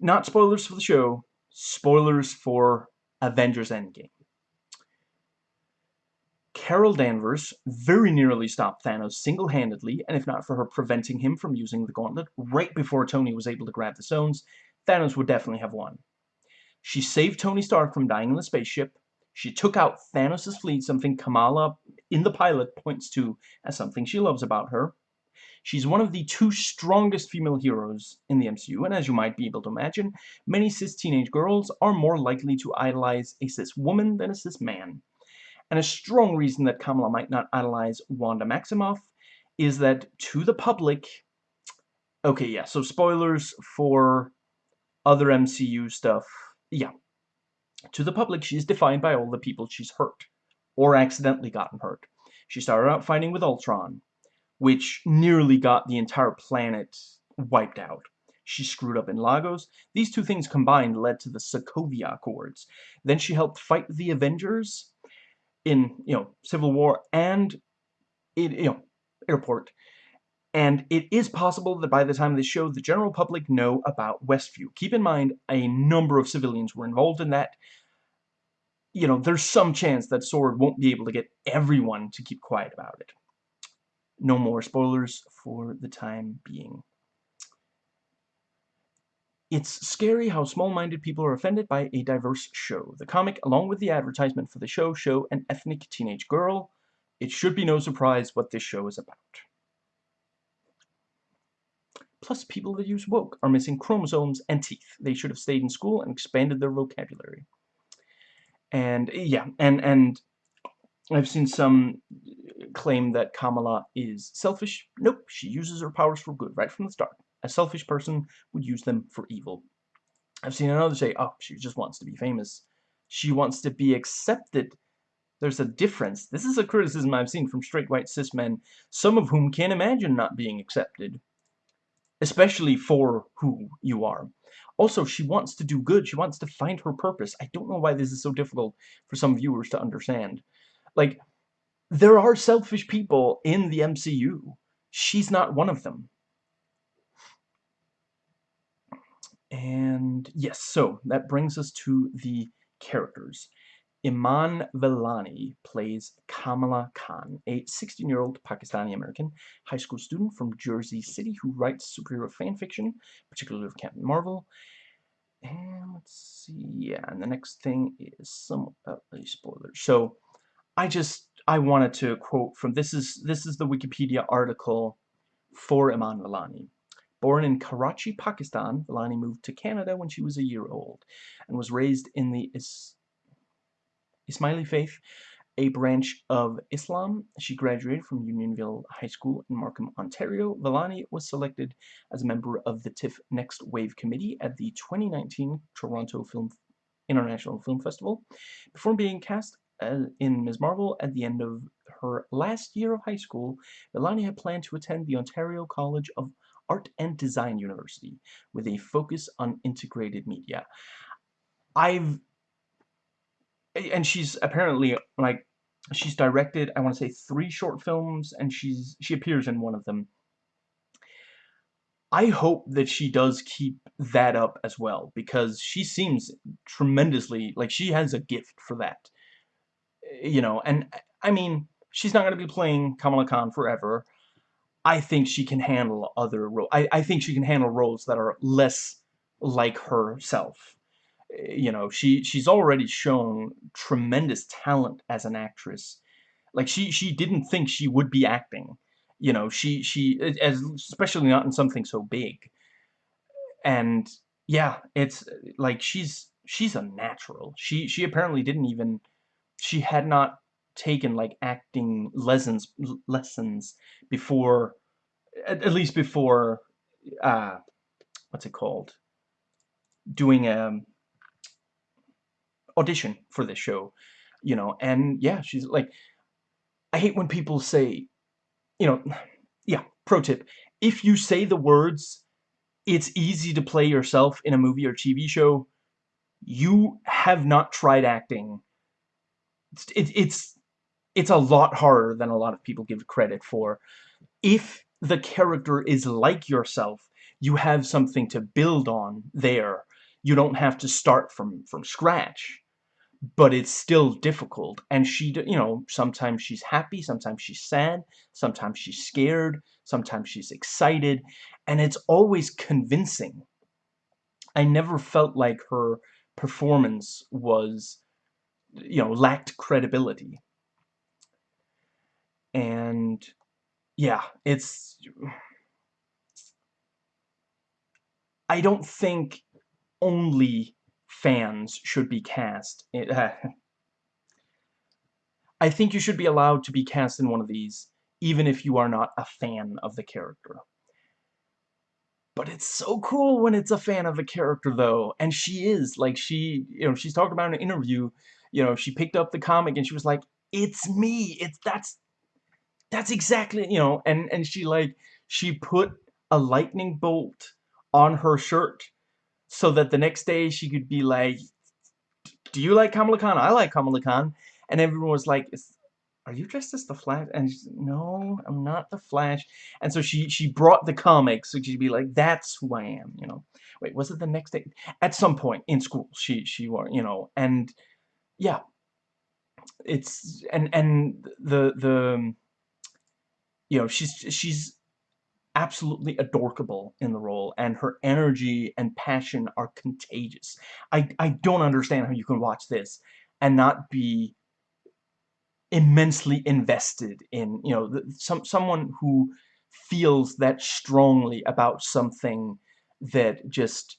Not spoilers for the show, spoilers for Avengers Endgame. Carol Danvers very nearly stopped Thanos single-handedly, and if not for her preventing him from using the gauntlet right before Tony was able to grab the stones, Thanos would definitely have won. She saved Tony Stark from dying in the spaceship, she took out Thanos' fleet, something Kamala in the pilot points to as something she loves about her. She's one of the two strongest female heroes in the MCU, and as you might be able to imagine, many cis teenage girls are more likely to idolize a cis woman than a cis man. And a strong reason that Kamala might not idolize Wanda Maximoff is that to the public... Okay, yeah, so spoilers for other MCU stuff. Yeah, to the public, she is defined by all the people she's hurt, or accidentally gotten hurt. She started out fighting with Ultron, which nearly got the entire planet wiped out. She screwed up in Lagos. These two things combined led to the Sokovia Accords. Then she helped fight the Avengers in, you know, Civil War and in, you know, Airport. And it is possible that by the time the show, the general public know about Westview. Keep in mind, a number of civilians were involved in that. You know, there's some chance that S.W.O.R.D. won't be able to get everyone to keep quiet about it. No more spoilers for the time being. It's scary how small-minded people are offended by a diverse show. The comic, along with the advertisement for the show, show an ethnic teenage girl. It should be no surprise what this show is about. Plus, people that use woke are missing chromosomes and teeth. They should have stayed in school and expanded their vocabulary. And, yeah, and, and I've seen some claim that Kamala is selfish. Nope, she uses her powers for good right from the start. A selfish person would use them for evil. I've seen another say, oh, she just wants to be famous. She wants to be accepted. There's a difference. This is a criticism I've seen from straight white cis men, some of whom can't imagine not being accepted. Especially for who you are. Also, she wants to do good. She wants to find her purpose. I don't know why this is so difficult for some viewers to understand. Like, there are selfish people in the MCU. She's not one of them. And yes, so that brings us to the characters. Iman Vellani plays Kamala Khan, a 16-year-old Pakistani-American high school student from Jersey City who writes superhero fan fiction, particularly of Captain Marvel. And let's see, yeah, and the next thing is some a spoiler. So, I just I wanted to quote from this is this is the Wikipedia article for Iman Vellani. Born in Karachi, Pakistan, Vellani moved to Canada when she was a year old and was raised in the Is Ismaili faith, a branch of Islam. She graduated from Unionville High School in Markham, Ontario. Vellani was selected as a member of the TIFF Next Wave Committee at the 2019 Toronto Film International Film Festival before being cast uh, in Ms. Marvel at the end of her last year of high school. Vellani had planned to attend the Ontario College of Art and Design University with a focus on integrated media. I've and she's apparently like she's directed I want to say three short films and she's she appears in one of them. I hope that she does keep that up as well because she seems tremendously like she has a gift for that. You know, and I mean, she's not going to be playing Kamala Khan forever. I think she can handle other roles. I, I think she can handle roles that are less like herself. You know, she she's already shown tremendous talent as an actress. Like she she didn't think she would be acting. You know, she she as especially not in something so big. And yeah, it's like she's she's a natural. She she apparently didn't even she had not taken like acting lessons lessons before at, at least before uh what's it called doing a um, audition for this show you know and yeah she's like I hate when people say you know yeah pro tip if you say the words it's easy to play yourself in a movie or TV show you have not tried acting it's, it, it's it's a lot harder than a lot of people give credit for. If the character is like yourself, you have something to build on there. You don't have to start from, from scratch. But it's still difficult. And she, you know, sometimes she's happy, sometimes she's sad, sometimes she's scared, sometimes she's excited. And it's always convincing. I never felt like her performance was, you know, lacked credibility and yeah, it's I don't think only fans should be cast. I think you should be allowed to be cast in one of these, even if you are not a fan of the character. But it's so cool when it's a fan of the character, though. And she is. Like, she, you know, she's talking about in an interview, you know, she picked up the comic and she was like, it's me. It's, that's, that's exactly, you know, and, and she, like, she put a lightning bolt on her shirt so that the next day she could be like, do you like Kamala Khan? I like Kamala Khan. And everyone was like, are you dressed as the Flash? And no, I'm not the Flash. And so she she brought the comics, so she'd be like, that's who I am, you know. Wait, was it the next day? At some point in school, she she were, you know, and yeah, it's and and the the you know she's she's absolutely adorable in the role and her energy and passion are contagious. I I don't understand how you can watch this and not be immensely invested in, you know, some someone who feels that strongly about something that just,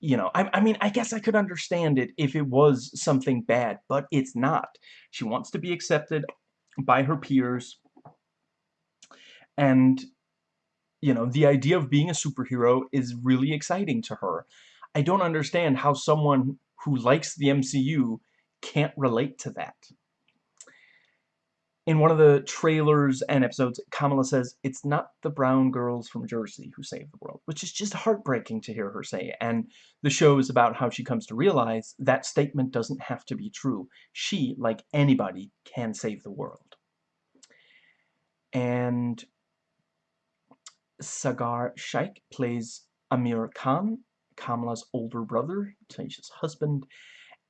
you know, I, I mean, I guess I could understand it if it was something bad, but it's not. She wants to be accepted by her peers, and, you know, the idea of being a superhero is really exciting to her. I don't understand how someone who likes the MCU can't relate to that in one of the trailers and episodes, Kamala says, it's not the brown girls from Jersey who save the world, which is just heartbreaking to hear her say. And the show is about how she comes to realize that statement doesn't have to be true. She, like anybody, can save the world. And Saagar Shaikh plays Amir Khan, Kamala's older brother, Tyesha's husband.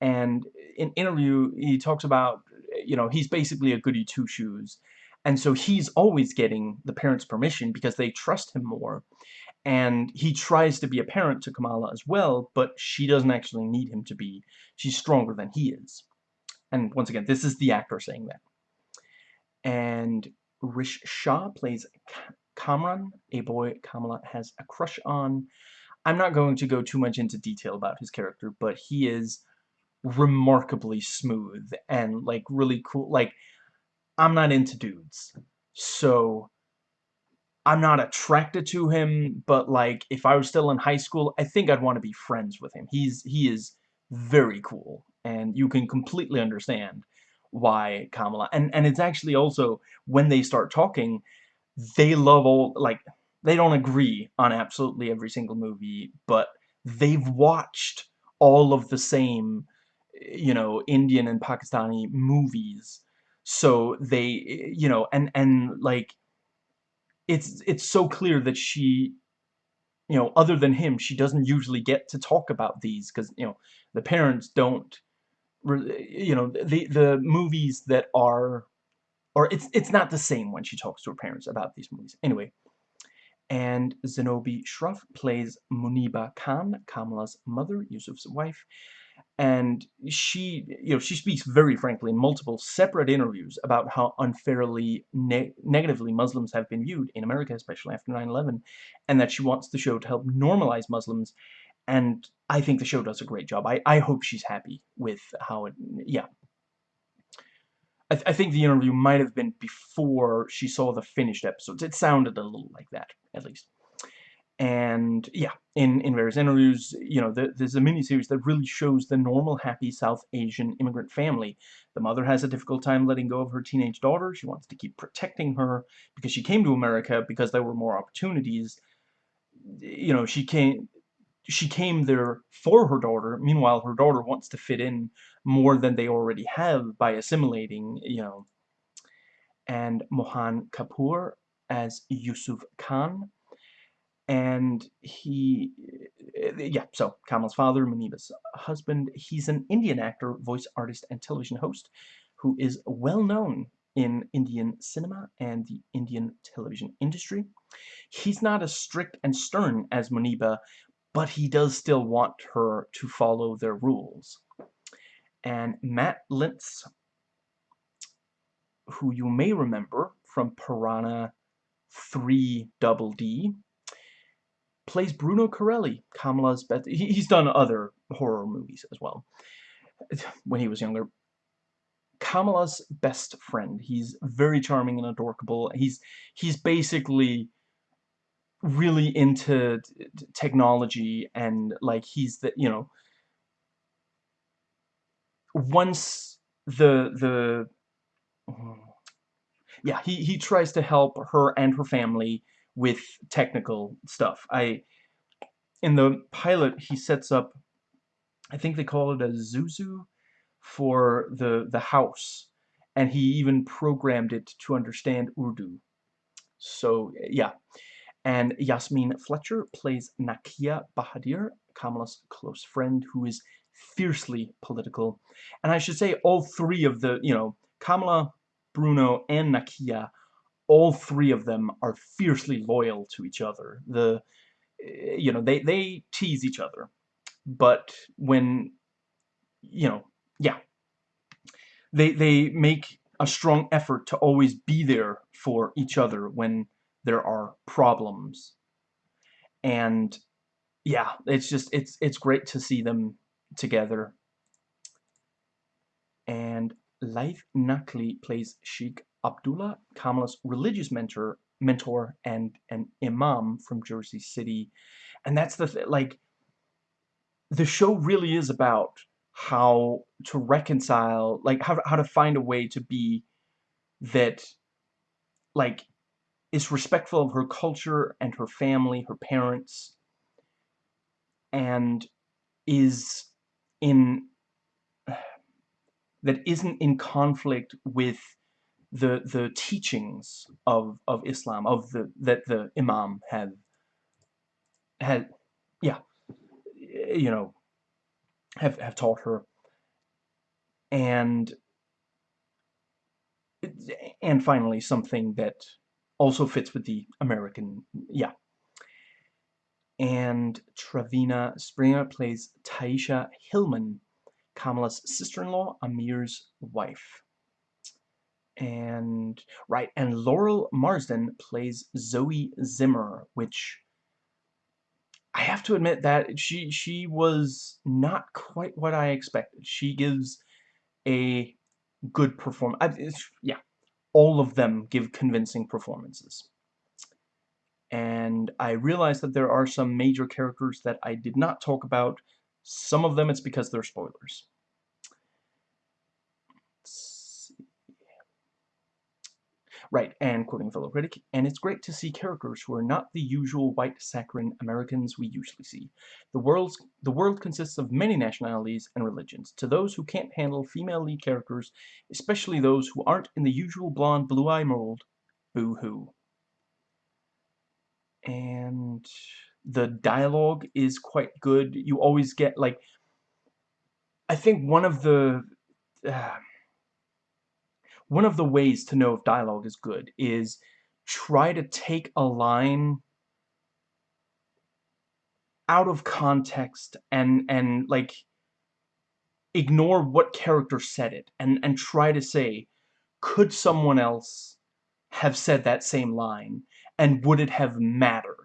And in interview, he talks about you know, he's basically a goody two-shoes. And so he's always getting the parents' permission because they trust him more. And he tries to be a parent to Kamala as well, but she doesn't actually need him to be. She's stronger than he is. And once again, this is the actor saying that. And Rish Shah plays Kamran, a boy Kamala has a crush on. I'm not going to go too much into detail about his character, but he is remarkably smooth and like really cool like I'm not into dudes so I'm not attracted to him but like if I was still in high school I think I'd want to be friends with him he's he is very cool and you can completely understand why Kamala and and it's actually also when they start talking they love all like they don't agree on absolutely every single movie but they've watched all of the same you know, Indian and Pakistani movies. So they, you know, and, and like, it's, it's so clear that she, you know, other than him, she doesn't usually get to talk about these because, you know, the parents don't, you know, the, the movies that are, or it's, it's not the same when she talks to her parents about these movies. Anyway, and Zenobia Shroff plays Muniba Khan, Kamala's mother, Yusuf's wife and she you know she speaks very frankly in multiple separate interviews about how unfairly ne negatively Muslims have been viewed in America especially after 9/11 and that she wants the show to help normalize Muslims and I think the show does a great job I, I hope she's happy with how it yeah I, th I think the interview might have been before she saw the finished episodes it sounded a little like that at least and yeah, in, in various interviews, you know, the, there's a mini-series that really shows the normal, happy South Asian immigrant family. The mother has a difficult time letting go of her teenage daughter. She wants to keep protecting her because she came to America because there were more opportunities. You know, she came, she came there for her daughter. Meanwhile, her daughter wants to fit in more than they already have by assimilating, you know. And Mohan Kapoor as Yusuf Khan and he, eh, yeah, so Kamal's father, Muniba's husband, he's an Indian actor, voice artist, and television host who is well known in Indian cinema and the Indian television industry. He's not as strict and stern as Muniba, but he does still want her to follow their rules. And Matt Lintz, who you may remember from Piranha 3 Double D, plays Bruno Carrelli, Kamala's best. He's done other horror movies as well when he was younger. Kamala's best friend. He's very charming and adorable. He's he's basically really into technology and like he's the you know once the the yeah, he, he tries to help her and her family with technical stuff. I in the pilot he sets up I think they call it a Zuzu for the the house and he even programmed it to understand Urdu. So yeah. And Yasmin Fletcher plays Nakia Bahadir, Kamala's close friend who is fiercely political. And I should say all three of the, you know, Kamala, Bruno, and Nakia, all three of them are fiercely loyal to each other. The, eh, you know, they, they tease each other. But when, you know, yeah, they, they make a strong effort to always be there for each other when there are problems. And yeah, it's just, it's, it's great to see them together. And Laith Nakli plays Sheikh Abdullah, Kamala's religious mentor, mentor and an imam from Jersey City. And that's the th like the show really is about how to reconcile, like how how to find a way to be that like is respectful of her culture and her family, her parents, and is in that isn't in conflict with the the teachings of of Islam of the that the Imam had had yeah you know have have taught her. And and finally something that also fits with the American yeah and Travina Springer plays Tyesha Hillman Kamala's sister-in-law Amir's wife. And right and Laurel Marsden plays Zoe Zimmer which I have to admit that she she was not quite what I expected. She gives a good performance yeah all of them give convincing performances and I realize that there are some major characters that I did not talk about some of them it's because they're spoilers Right, and quoting fellow critic, and it's great to see characters who are not the usual white saccharine Americans we usually see. The world's the world consists of many nationalities and religions. To those who can't handle female lead characters, especially those who aren't in the usual blonde blue-eye mold, boo-hoo. And the dialogue is quite good. You always get like I think one of the uh, one of the ways to know if dialogue is good is try to take a line out of context and and like ignore what character said it and and try to say could someone else have said that same line and would it have mattered?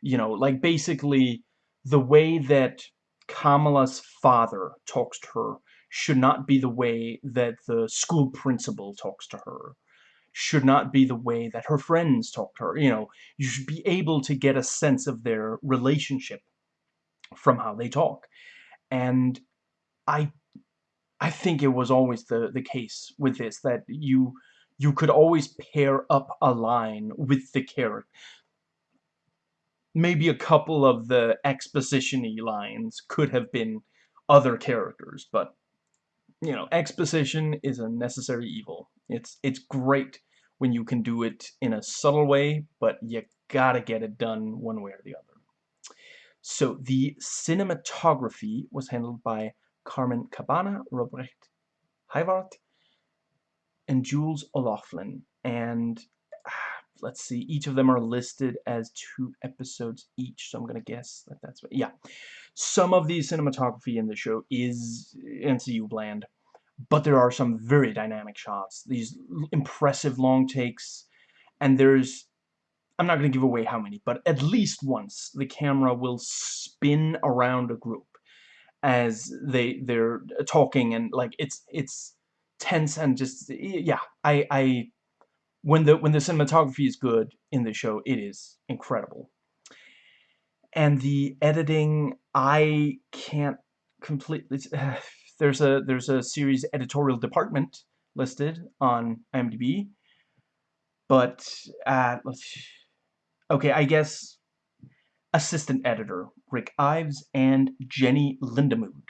You know like basically the way that Kamala's father talks to her should not be the way that the school principal talks to her should not be the way that her friends talk to her. You know you should be able to get a sense of their relationship from how they talk. And i i think it was always the the case with this that you you could always pair up a line with the character maybe a couple of the exposition-y lines could have been other characters but you know, exposition is a necessary evil. It's it's great when you can do it in a subtle way, but you gotta get it done one way or the other. So the cinematography was handled by Carmen Cabana, Robrecht Heyvaert, and Jules O'Loughlin. And ah, let's see, each of them are listed as two episodes each, so I'm gonna guess that that's what, yeah. Some of the cinematography in the show is MCU bland, but there are some very dynamic shots, these impressive long takes, and there's, I'm not going to give away how many, but at least once the camera will spin around a group as they, they're talking and like it's, it's tense and just, yeah, I, I, when the, when the cinematography is good in the show, it is incredible and the editing I can't completely there's a there's a series editorial department listed on IMDb but uh, let's okay, I guess assistant editor Rick Ives and Jenny Lindamood.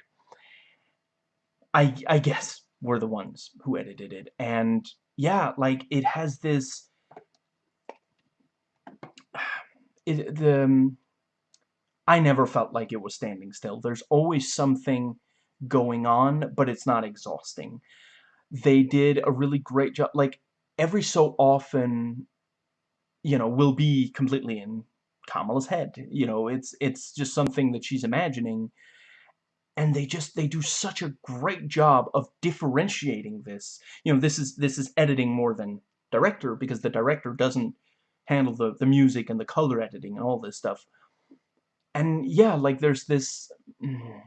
I I guess were the ones who edited it, and yeah, like it has this. It the. Um, I never felt like it was standing still. There's always something going on, but it's not exhausting. They did a really great job. Like every so often, you know, will be completely in Kamala's head. You know, it's it's just something that she's imagining. And they just they do such a great job of differentiating this. You know, this is this is editing more than director because the director doesn't handle the the music and the color editing and all this stuff. And yeah, like there's this mm,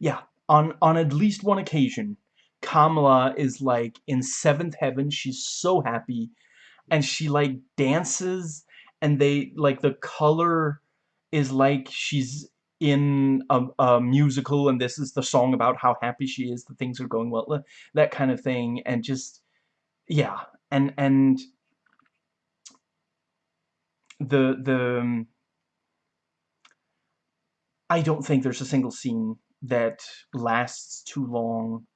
yeah, on on at least one occasion, Kamala is like in seventh heaven. She's so happy and she like dances and they like the color is like she's in a, a, musical and this is the song about how happy she is that things are going well that kind of thing and just yeah and and the the um, I don't think there's a single scene that lasts too long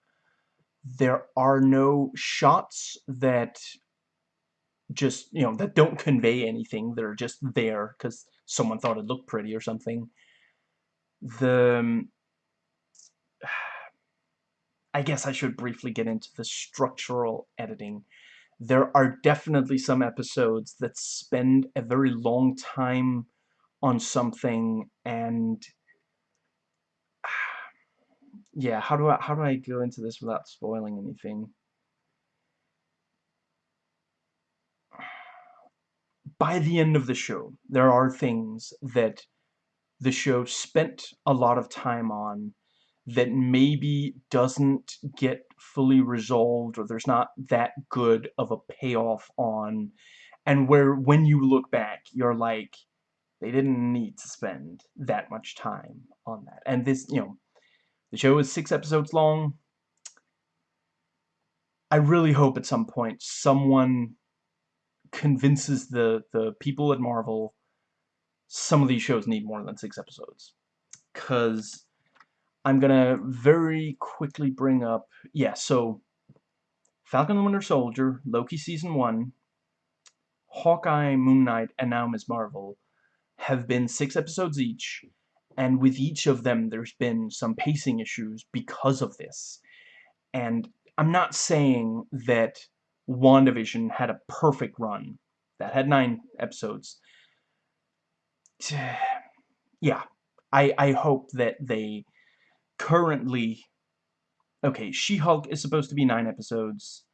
there are no shots that just, you know, that don't convey anything. They're just there because someone thought it looked pretty or something. The... Um, I guess I should briefly get into the structural editing. There are definitely some episodes that spend a very long time on something and yeah, how do I how do I go into this without spoiling anything? by the end of the show, there are things that the show spent a lot of time on that maybe doesn't get fully resolved or there's not that good of a payoff on. And where when you look back you're like they didn't need to spend that much time on that. And this you know the show is six episodes long. I really hope at some point someone convinces the the people at Marvel some of these shows need more than six episodes. Because I'm gonna very quickly bring up, yeah, so Falcon and Winter Soldier, Loki Season 1, Hawkeye, Moon Knight, and now Ms. Marvel have been six episodes each, and with each of them there's been some pacing issues because of this. And I'm not saying that WandaVision had a perfect run. That had nine episodes. Yeah, I, I hope that they currently... Okay, She-Hulk is supposed to be nine episodes.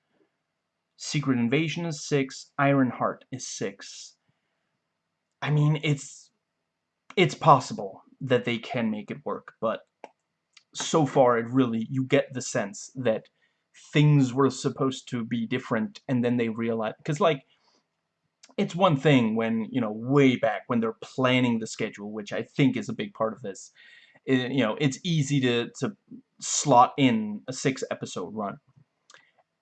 Secret Invasion is six. Ironheart is six. I mean, it's it's possible that they can make it work, but so far it really, you get the sense that things were supposed to be different and then they realized because like it's one thing when you know way back when they're planning the schedule which I think is a big part of this it, you know it's easy to to slot in a six episode run.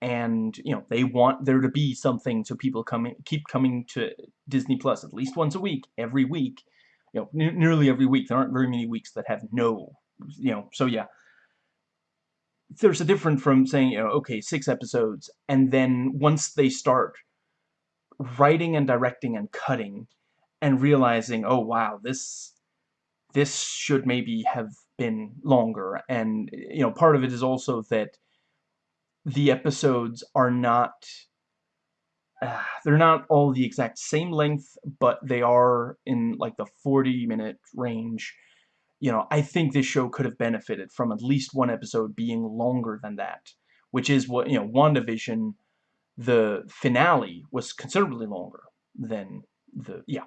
And you know they want there to be something so people coming keep coming to Disney Plus at least once a week every week you know nearly every week. There aren't very many weeks that have no you know so yeah. There's a difference from saying, you know, okay, six episodes, and then once they start writing and directing and cutting, and realizing, oh wow, this this should maybe have been longer, and you know, part of it is also that the episodes are not uh, they're not all the exact same length, but they are in like the 40 minute range. You know, I think this show could have benefited from at least one episode being longer than that, which is what, you know, WandaVision, the finale was considerably longer than the, yeah.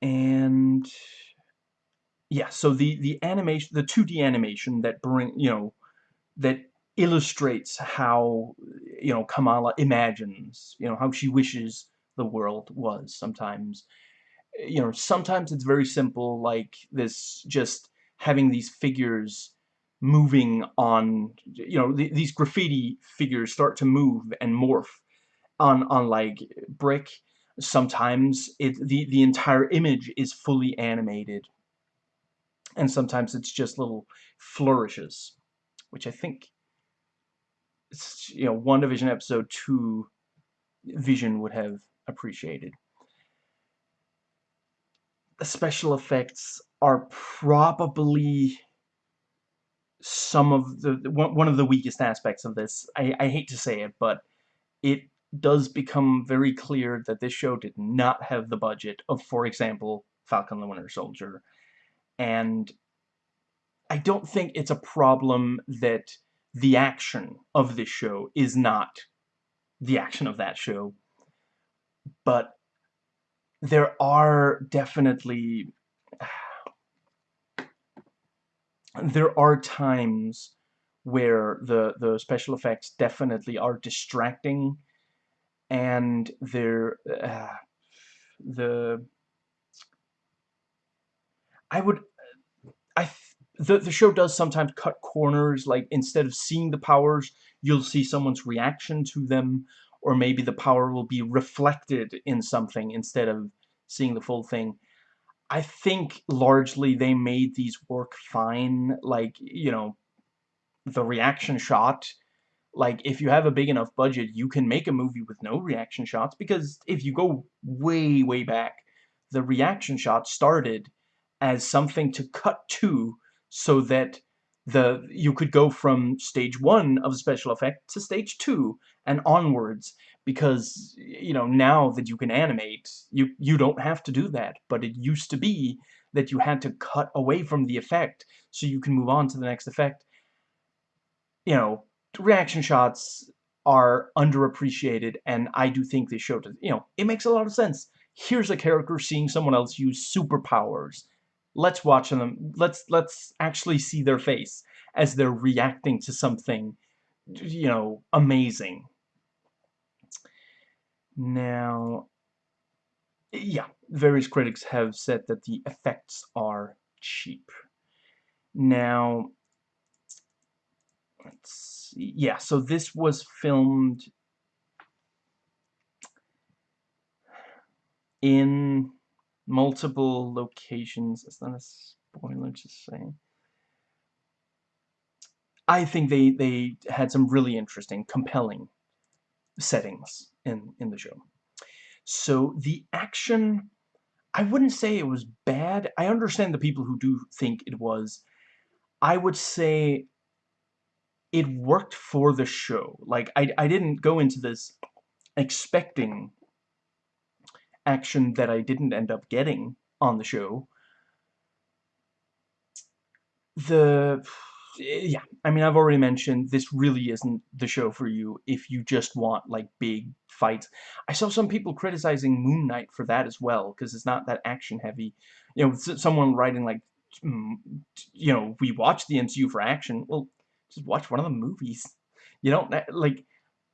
And, yeah, so the, the animation, the 2D animation that bring, you know, that illustrates how, you know, Kamala imagines, you know, how she wishes the world was sometimes you know, sometimes it's very simple, like this just having these figures moving on, you know, th these graffiti figures start to move and morph on, on like, brick. Sometimes it, the, the entire image is fully animated. And sometimes it's just little flourishes, which I think, it's, you know, WandaVision episode 2 Vision would have appreciated. The special effects are probably some of the one of the weakest aspects of this. I, I hate to say it, but it does become very clear that this show did not have the budget of, for example, Falcon the Winter Soldier. And I don't think it's a problem that the action of this show is not the action of that show. But there are definitely there are times where the the special effects definitely are distracting and they're uh, the I would I the the show does sometimes cut corners like instead of seeing the powers you'll see someone's reaction to them or maybe the power will be reflected in something instead of seeing the full thing I think largely they made these work fine. Like, you know, the reaction shot, like, if you have a big enough budget, you can make a movie with no reaction shots, because if you go way, way back, the reaction shot started as something to cut to so that the you could go from stage one of a special effect to stage two and onwards because you know now that you can animate you you don't have to do that. But it used to be that you had to cut away from the effect so you can move on to the next effect. You know reaction shots are underappreciated and I do think they showed you know it makes a lot of sense. Here's a character seeing someone else use superpowers let's watch them. Let's let's actually see their face as they're reacting to something you know amazing. Now yeah various critics have said that the effects are cheap. Now let's see. Yeah so this was filmed in multiple locations. It's not a spoiler to say. I think they, they had some really interesting, compelling settings in, in the show. So the action, I wouldn't say it was bad. I understand the people who do think it was. I would say it worked for the show. Like, I, I didn't go into this expecting action that I didn't end up getting on the show. The yeah, I mean, I've already mentioned this really isn't the show for you if you just want, like, big fights. I saw some people criticizing Moon Knight for that as well, because it's not that action-heavy. You know, someone writing, like, mm, you know, we watch the MCU for action. Well, just watch one of the movies. You don't, like,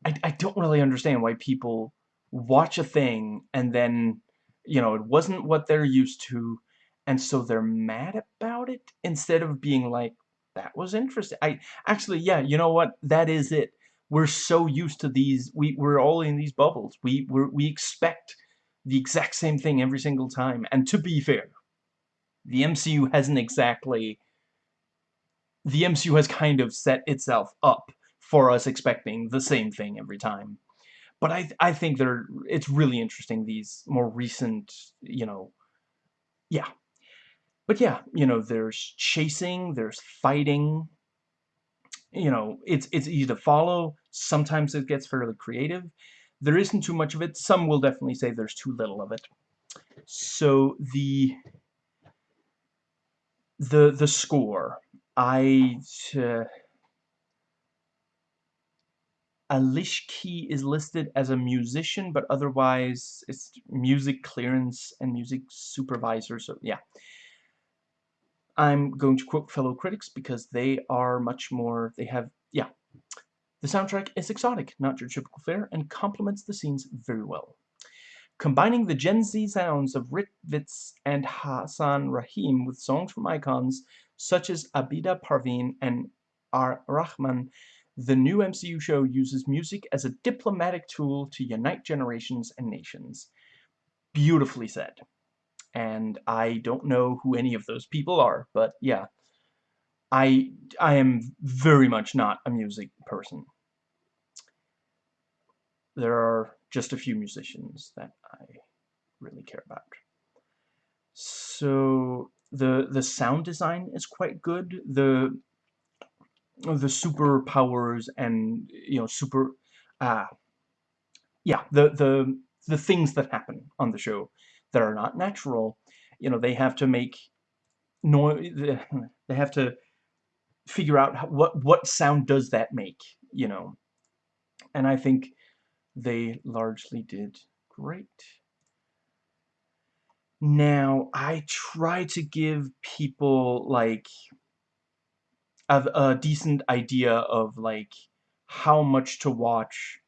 I, I don't really understand why people watch a thing and then, you know, it wasn't what they're used to, and so they're mad about it instead of being like, that was interesting. I actually, yeah, you know what? That is it. We're so used to these. We we're all in these bubbles. We we we expect the exact same thing every single time. And to be fair, the MCU hasn't exactly. The MCU has kind of set itself up for us expecting the same thing every time. But I I think they're it's really interesting these more recent you know yeah. But yeah you know there's chasing there's fighting. You know it's it's easy to follow. Sometimes it gets fairly creative. There isn't too much of it. Some will definitely say there's too little of it. So the the the score I uh, Alishki is listed as a musician, but otherwise it's music clearance and music supervisor, so yeah. I'm going to quote fellow critics because they are much more, they have, yeah. The soundtrack is exotic, not your typical fare, and complements the scenes very well. Combining the Gen Z sounds of Rick Witz and Hassan Rahim with songs from icons such as Abida Parveen and R. Rahman, the new MCU show uses music as a diplomatic tool to unite generations and nations. Beautifully said. And I don't know who any of those people are, but yeah. I, I am very much not a music person. There are just a few musicians that I really care about. So the the sound design is quite good. The the superpowers and you know super uh yeah the the the things that happen on the show that are not natural you know they have to make noise they have to figure out how, what what sound does that make you know? And I think they largely did great. Now I try to give people like a, a decent idea of like how much to watch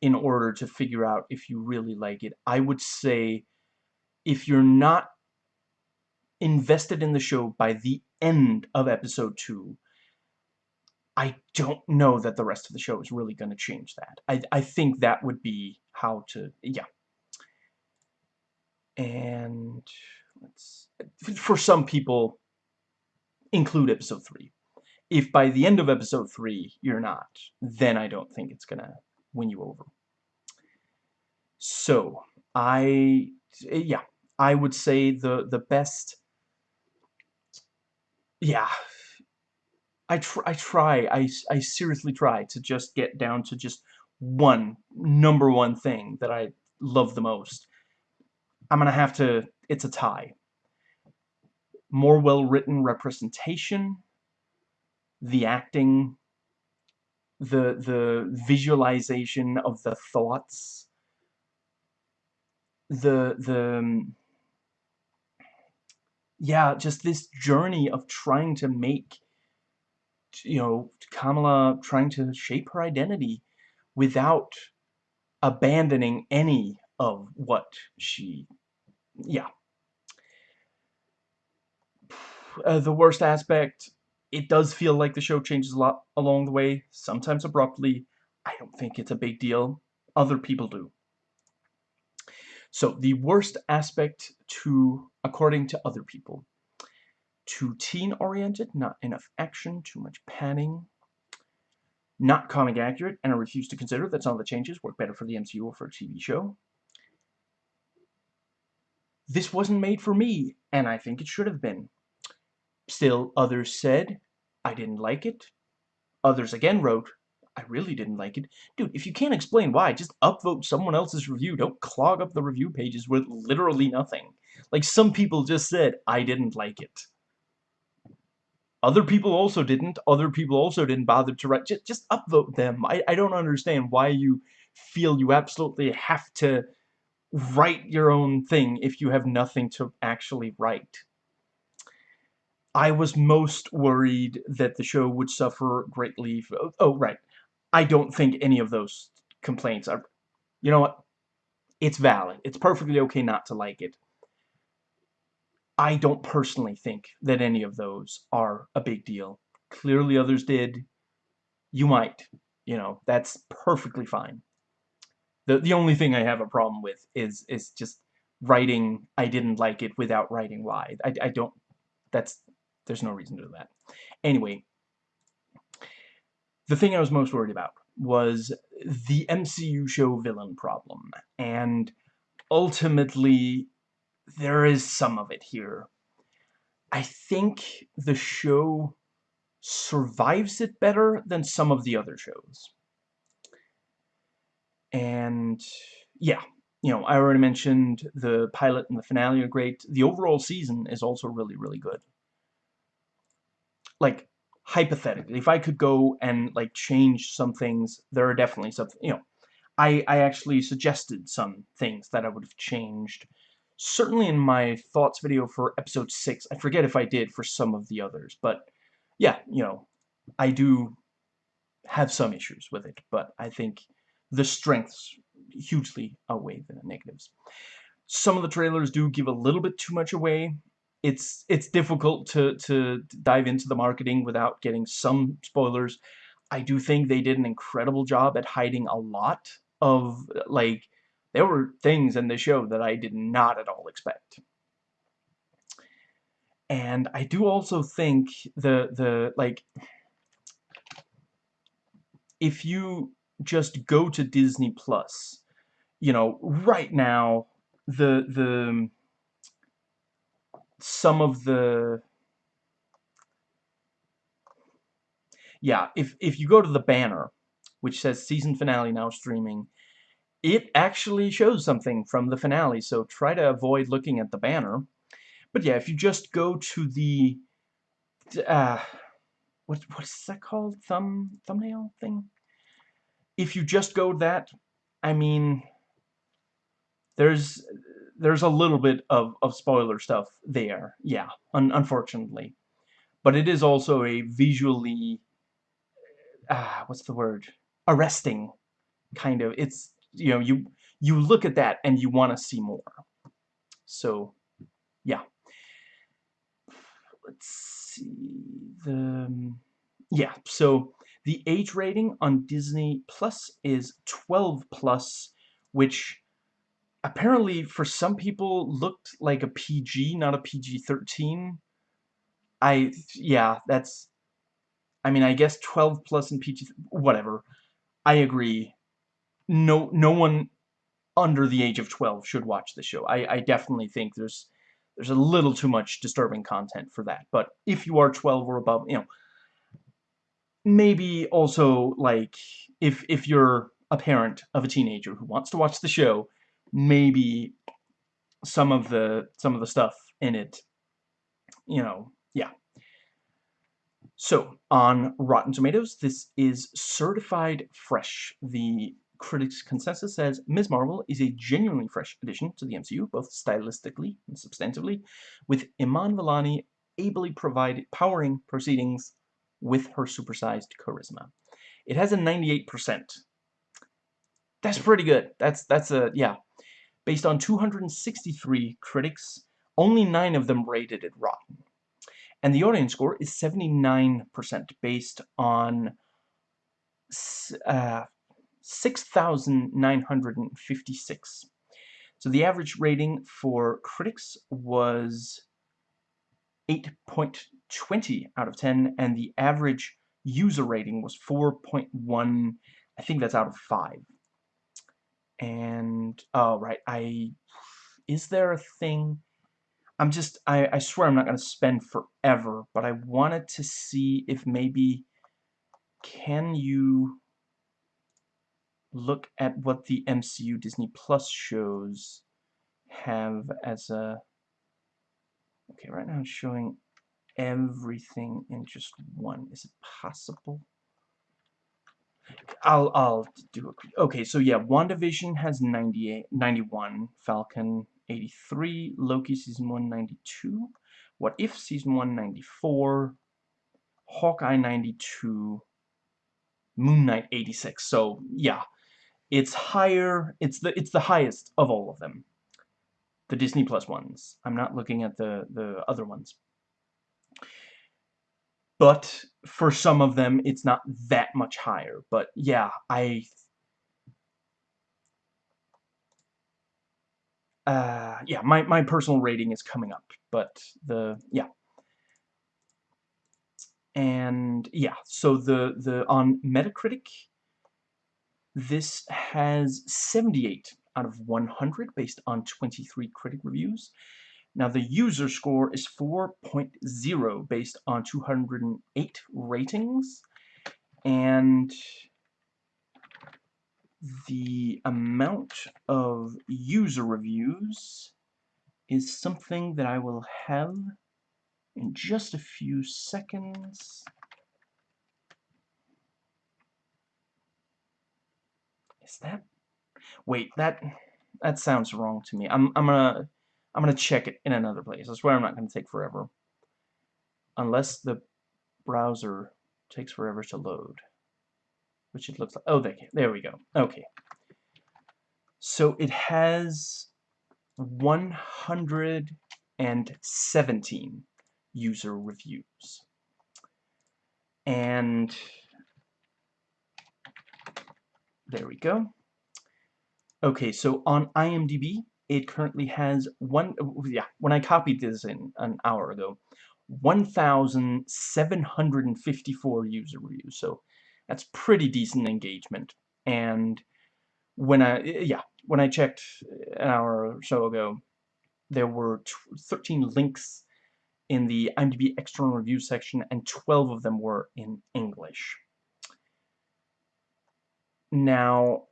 in order to figure out if you really like it. I would say if you're not invested in the show by the end of episode 2, I don't know that the rest of the show is really going to change that. I, I think that would be how to, yeah. And let's, for some people, include episode 3 if by the end of episode 3 you're not, then I don't think it's gonna win you over. So, I, yeah, I would say the, the best, yeah, I, tr I try, I, I seriously try to just get down to just one, number one thing that I love the most. I'm gonna have to, it's a tie. More well-written representation, the acting, the the visualization of the thoughts, the the um, yeah, just this journey of trying to make you know Kamala trying to shape her identity without abandoning any of what she yeah. Uh, the worst aspect it does feel like the show changes a lot along the way, sometimes abruptly. I don't think it's a big deal. Other people do. So, the worst aspect to, according to other people, too teen-oriented, not enough action, too much panning, not comic accurate, and I refuse to consider that some of the changes work better for the MCU or for a TV show. This wasn't made for me, and I think it should have been. Still, others said, I didn't like it. Others again wrote, I really didn't like it. Dude, if you can't explain why, just upvote someone else's review. Don't clog up the review pages with literally nothing. Like, some people just said, I didn't like it. Other people also didn't. Other people also didn't bother to write. Just, just upvote them. I, I don't understand why you feel you absolutely have to write your own thing if you have nothing to actually write. I was most worried that the show would suffer greatly. Oh, right. I don't think any of those complaints are... You know what? It's valid. It's perfectly okay not to like it. I don't personally think that any of those are a big deal. Clearly others did. You might. You know, that's perfectly fine. The, the only thing I have a problem with is, is just writing I didn't like it without writing why. I, I don't... That's there's no reason to do that. Anyway, the thing I was most worried about was the MCU show villain problem. And ultimately, there is some of it here. I think the show survives it better than some of the other shows. And, yeah, you know, I already mentioned the pilot and the finale are great. The overall season is also really, really good like hypothetically, if I could go and like change some things, there are definitely some, you know, I, I actually suggested some things that I would have changed. Certainly in my thoughts video for episode 6, I forget if I did for some of the others, but yeah, you know, I do have some issues with it, but I think the strengths hugely outweigh the negatives. Some of the trailers do give a little bit too much away, it's it's difficult to to dive into the marketing without getting some spoilers. I do think they did an incredible job at hiding a lot of like there were things in the show that I did not at all expect. And I do also think the the like if you just go to Disney Plus, you know, right now the the some of the yeah, if if you go to the banner which says season finale now streaming, it actually shows something from the finale, so try to avoid looking at the banner. But yeah, if you just go to the uh what what is that called? Thumb thumbnail thing? If you just go that, I mean there's there's a little bit of, of spoiler stuff there, yeah, un unfortunately. But it is also a visually, ah, what's the word? Arresting, kind of. It's, you know, you, you look at that and you want to see more. So, yeah. Let's see, the, yeah, so the age rating on Disney Plus is 12 plus, which apparently for some people looked like a PG, not a PG-13. I, yeah, that's, I mean, I guess 12 plus and PG, whatever. I agree. No, no one under the age of 12 should watch the show. I, I definitely think there's, there's a little too much disturbing content for that. But if you are 12 or above, you know, maybe also, like, if, if you're a parent of a teenager who wants to watch the show, maybe some of the some of the stuff in it you know yeah. So on Rotten Tomatoes this is certified fresh. The critics consensus says Ms. Marvel is a genuinely fresh addition to the MCU both stylistically and substantively with Iman Vellani ably provided powering proceedings with her supersized charisma. It has a 98% that's pretty good. That's that's a yeah Based on 263 critics, only 9 of them rated it rotten. And the audience score is 79% based on uh, 6,956. So the average rating for critics was 8.20 out of 10, and the average user rating was 4.1, I think that's out of 5 and oh right I is there a thing I'm just I, I swear I'm not gonna spend forever but I wanted to see if maybe can you look at what the MCU Disney Plus shows have as a okay right now it's showing everything in just one. Is it possible I'll I'll do a okay. So yeah, WandaVision has 98, 91, Falcon 83, Loki season 1 92, What If season 194 Hawkeye 92, Moon Knight 86. So yeah, it's higher. It's the it's the highest of all of them. The Disney Plus ones. I'm not looking at the the other ones but for some of them it's not that much higher but yeah I uh, yeah my, my personal rating is coming up but the yeah. And yeah so the the on Metacritic this has 78 out of 100 based on 23 critic reviews now the user score is 4.0 based on 208 ratings and the amount of user reviews is something that I will have in just a few seconds. Is that... Wait, that that sounds wrong to me. I'm, I'm gonna I'm going to check it in another place. I swear I'm not going to take forever. Unless the browser takes forever to load. Which it looks like. Oh, there, there we go. Okay. So it has 117 user reviews. And there we go. Okay, so on IMDb, it currently has one, yeah, when I copied this in an hour ago, 1,754 user reviews, so that's pretty decent engagement. And when I, yeah, when I checked uh, an hour or so ago, there were 13 links in the IMDb external review section, and 12 of them were in English. Now,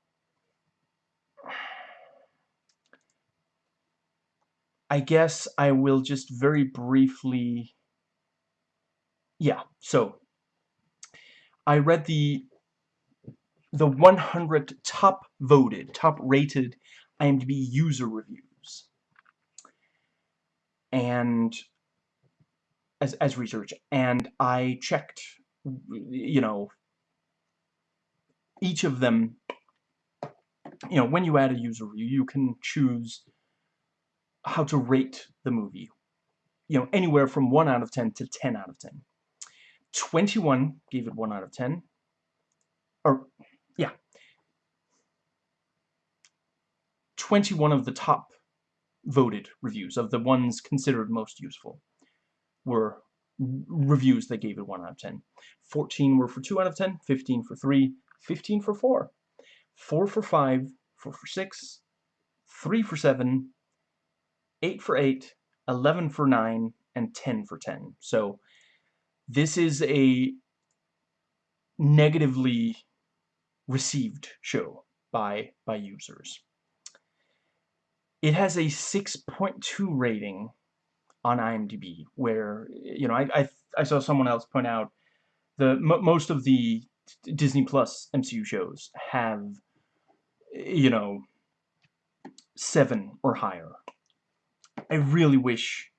I guess I will just very briefly... Yeah, so I read the the 100 top voted, top rated IMDb user reviews. And as, as research, and I checked, you know, each of them, you know, when you add a user review, you can choose how to rate the movie. You know, anywhere from 1 out of 10 to 10 out of 10. 21 gave it 1 out of 10. Or, yeah. 21 of the top voted reviews, of the ones considered most useful, were reviews that gave it 1 out of 10. 14 were for 2 out of 10, 15 for 3, 15 for 4, 4 for 5, 4 for 6, 3 for 7, 8 for 8, 11 for 9, and 10 for 10. So this is a negatively received show by, by users. It has a 6.2 rating on IMDb, where, you know, I, I, I saw someone else point out the most of the Disney Plus MCU shows have, you know, 7 or higher. I really wish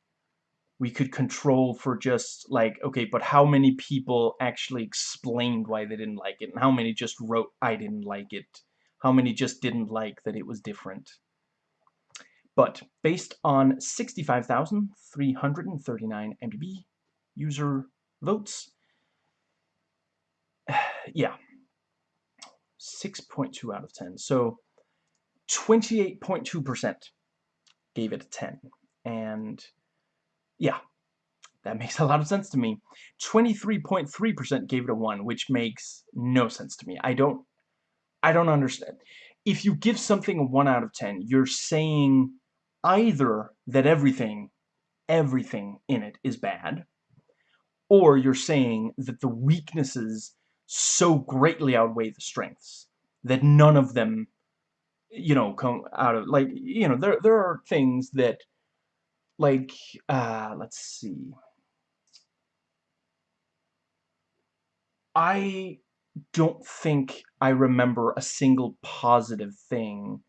we could control for just like, okay, but how many people actually explained why they didn't like it, and how many just wrote, I didn't like it, how many just didn't like that it was different. But based on 65,339 MDB user votes, yeah, 6.2 out of 10. So 28.2% gave it a 10. And yeah, that makes a lot of sense to me. 23.3% gave it a 1, which makes no sense to me. I don't I don't understand. If you give something a 1 out of 10, you're saying either that everything everything in it is bad or you're saying that the weaknesses so greatly outweigh the strengths that none of them you know come out of like you know there there are things that like, uh, let's see. I don't think I remember a single positive thing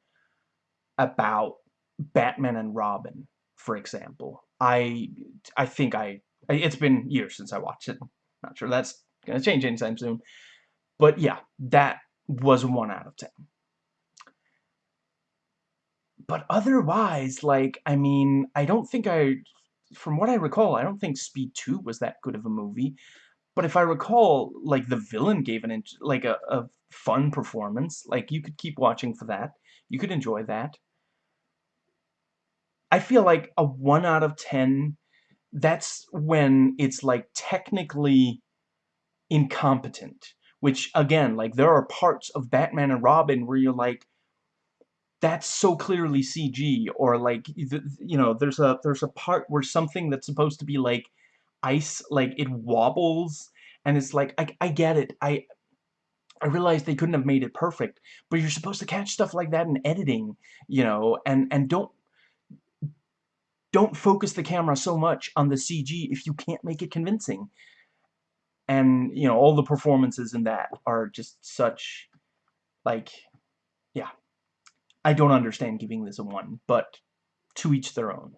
about Batman and Robin, for example. I I think I it's been years since I watched it. Not sure that's gonna change anytime soon. But yeah, that was one out of ten but otherwise, like, I mean, I don't think I, from what I recall, I don't think Speed 2 was that good of a movie. But if I recall, like, the villain gave an, like, a, a fun performance. Like, you could keep watching for that. You could enjoy that. I feel like a 1 out of 10, that's when it's, like, technically incompetent. Which, again, like, there are parts of Batman and Robin where you're like, that's so clearly CG or like you know there's a there's a part where something that's supposed to be like ice like it wobbles and it's like I, I get it. I I realize they couldn't have made it perfect but you're supposed to catch stuff like that in editing you know and and don't don't focus the camera so much on the CG if you can't make it convincing. And you know all the performances in that are just such like yeah I don't understand giving this a 1, but to each their own.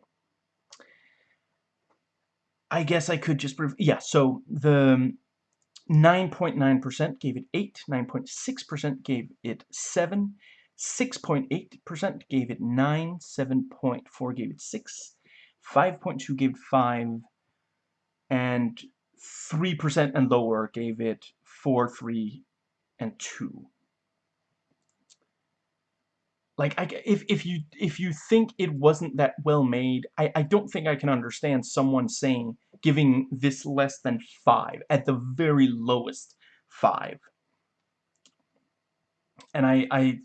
I guess I could just... Yeah, so the 9.9% gave it 8, 9.6% gave it 7, 6.8% gave it 9, 7.4 gave it 6, 5.2 gave 5, and 3% and lower gave it 4, 3, and 2. Like, I, if, if, you, if you think it wasn't that well made, I, I don't think I can understand someone saying, giving this less than 5, at the very lowest 5. And I, I,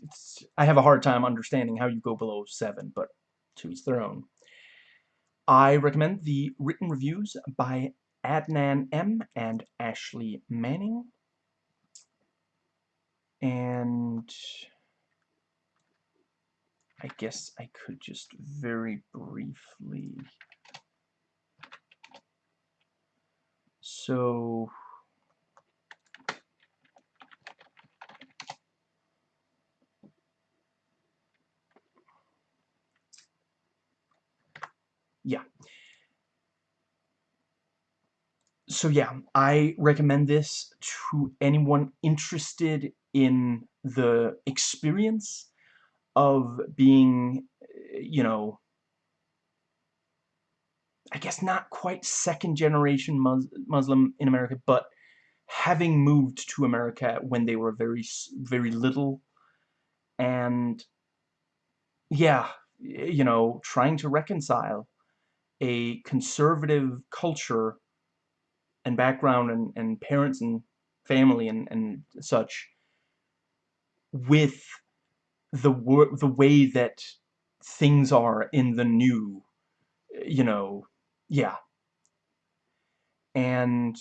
I have a hard time understanding how you go below 7, but to their own. I recommend the written reviews by Adnan M. and Ashley Manning. And I guess I could just very briefly... So... Yeah. So yeah, I recommend this to anyone interested in the experience of being, you know, I guess not quite second generation Mus Muslim in America, but having moved to America when they were very, very little, and yeah, you know, trying to reconcile a conservative culture and background and, and parents and family and, and such with the the way that things are in the new, you know, yeah. And,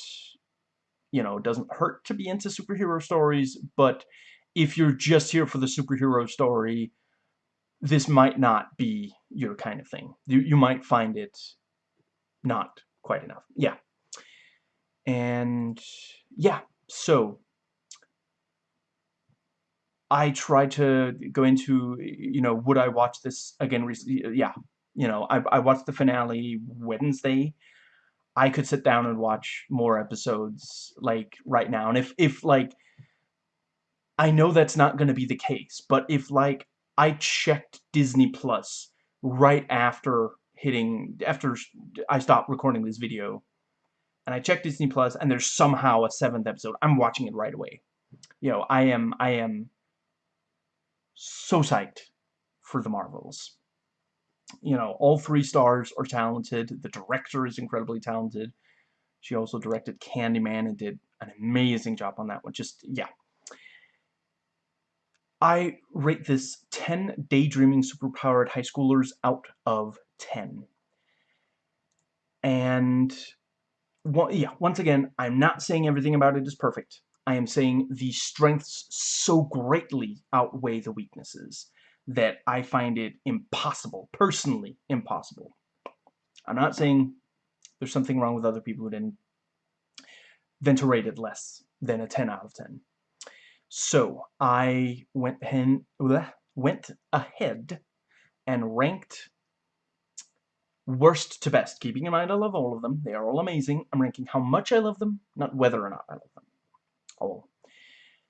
you know, it doesn't hurt to be into superhero stories, but if you're just here for the superhero story, this might not be your kind of thing. You, you might find it not quite enough. Yeah. And, yeah, so I tried to go into, you know, would I watch this again recently? Yeah, you know, I, I watched the finale Wednesday. I could sit down and watch more episodes, like, right now. And if, if like, I know that's not going to be the case, but if, like, I checked Disney Plus right after hitting, after I stopped recording this video, and I checked Disney Plus, and there's somehow a seventh episode, I'm watching it right away. You know, I am, I am so psyched for the Marvels. You know, all three stars are talented. The director is incredibly talented. She also directed Candyman and did an amazing job on that one. Just, yeah. I rate this 10 daydreaming superpowered high schoolers out of 10. And, well, yeah, once again, I'm not saying everything about it is perfect. I am saying the strengths so greatly outweigh the weaknesses that I find it impossible, personally impossible. I'm not saying there's something wrong with other people who didn't then to rate it less than a 10 out of 10. So I went, hen, went ahead and ranked worst to best. Keeping in mind I love all of them. They are all amazing. I'm ranking how much I love them, not whether or not I love them. Oh.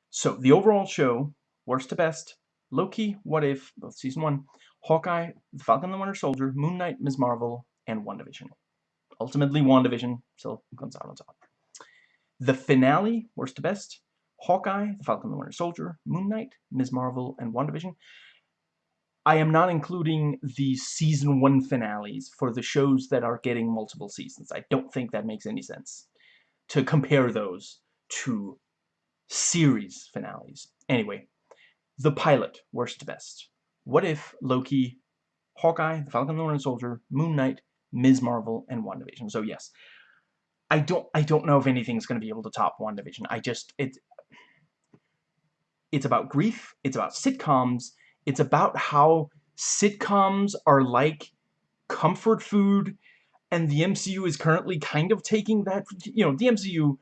So, the overall show, worst to best, Loki, What If, both Season 1, Hawkeye, The Falcon and the Winter Soldier, Moon Knight, Ms. Marvel, and WandaVision. Ultimately, WandaVision still comes out on top. The finale, worst to best, Hawkeye, The Falcon and the Winter Soldier, Moon Knight, Ms. Marvel, and WandaVision. I am not including the Season 1 finales for the shows that are getting multiple seasons. I don't think that makes any sense to compare those to series finales. Anyway, the pilot, worst to best. What if Loki, Hawkeye, the Falcon and the Winter Soldier, Moon Knight, Ms. Marvel, and WandaVision. So yes, I don't I don't know if anything's going to be able to top WandaVision. I just it it's about grief, it's about sitcoms, it's about how sitcoms are like comfort food and the MCU is currently kind of taking that you know, the MCU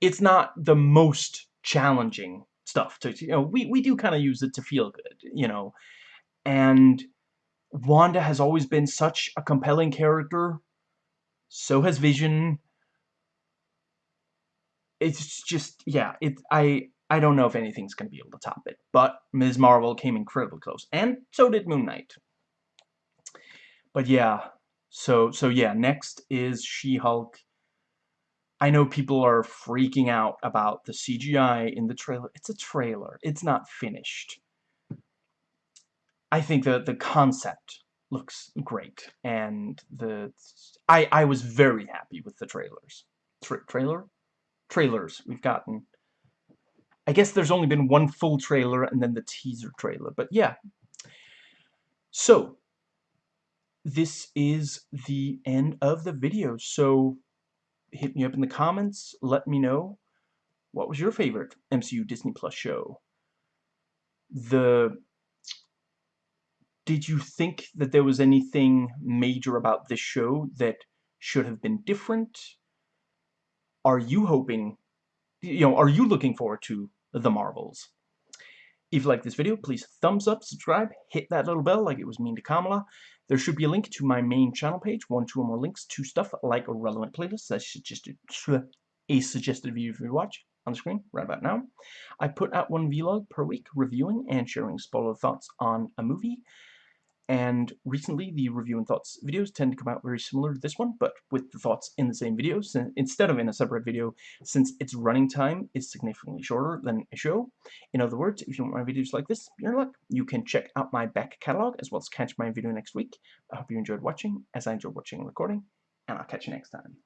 it's not the most challenging stuff to you know we we do kind of use it to feel good you know and Wanda has always been such a compelling character so has Vision it's just yeah it I I don't know if anything's gonna be able to top it but Ms. Marvel came incredibly close and so did Moon Knight but yeah So, so yeah, next is She-Hulk. I know people are freaking out about the CGI in the trailer. It's a trailer. It's not finished. I think that the concept looks great, and the I I was very happy with the trailers. Tra trailer, trailers we've gotten. I guess there's only been one full trailer and then the teaser trailer, but yeah. So this is the end of the video. So hit me up in the comments. Let me know what was your favorite MCU Disney Plus show. The did you think that there was anything major about this show that should have been different? Are you hoping, you know, are you looking forward to the Marvels? If you like this video, please thumbs up, subscribe, hit that little bell like it was mean to Kamala. There should be a link to my main channel page, one, two, or more links to stuff like a relevant playlist I suggested, a suggested video for you to watch on the screen right about now. I put out one vlog per week reviewing and sharing spoiler thoughts on a movie and recently the review and thoughts videos tend to come out very similar to this one but with the thoughts in the same video instead of in a separate video since its running time is significantly shorter than a show. In other words if you want my videos like this you're in luck. You can check out my back catalog as well as catch my video next week. I hope you enjoyed watching as I enjoyed watching and recording and I'll catch you next time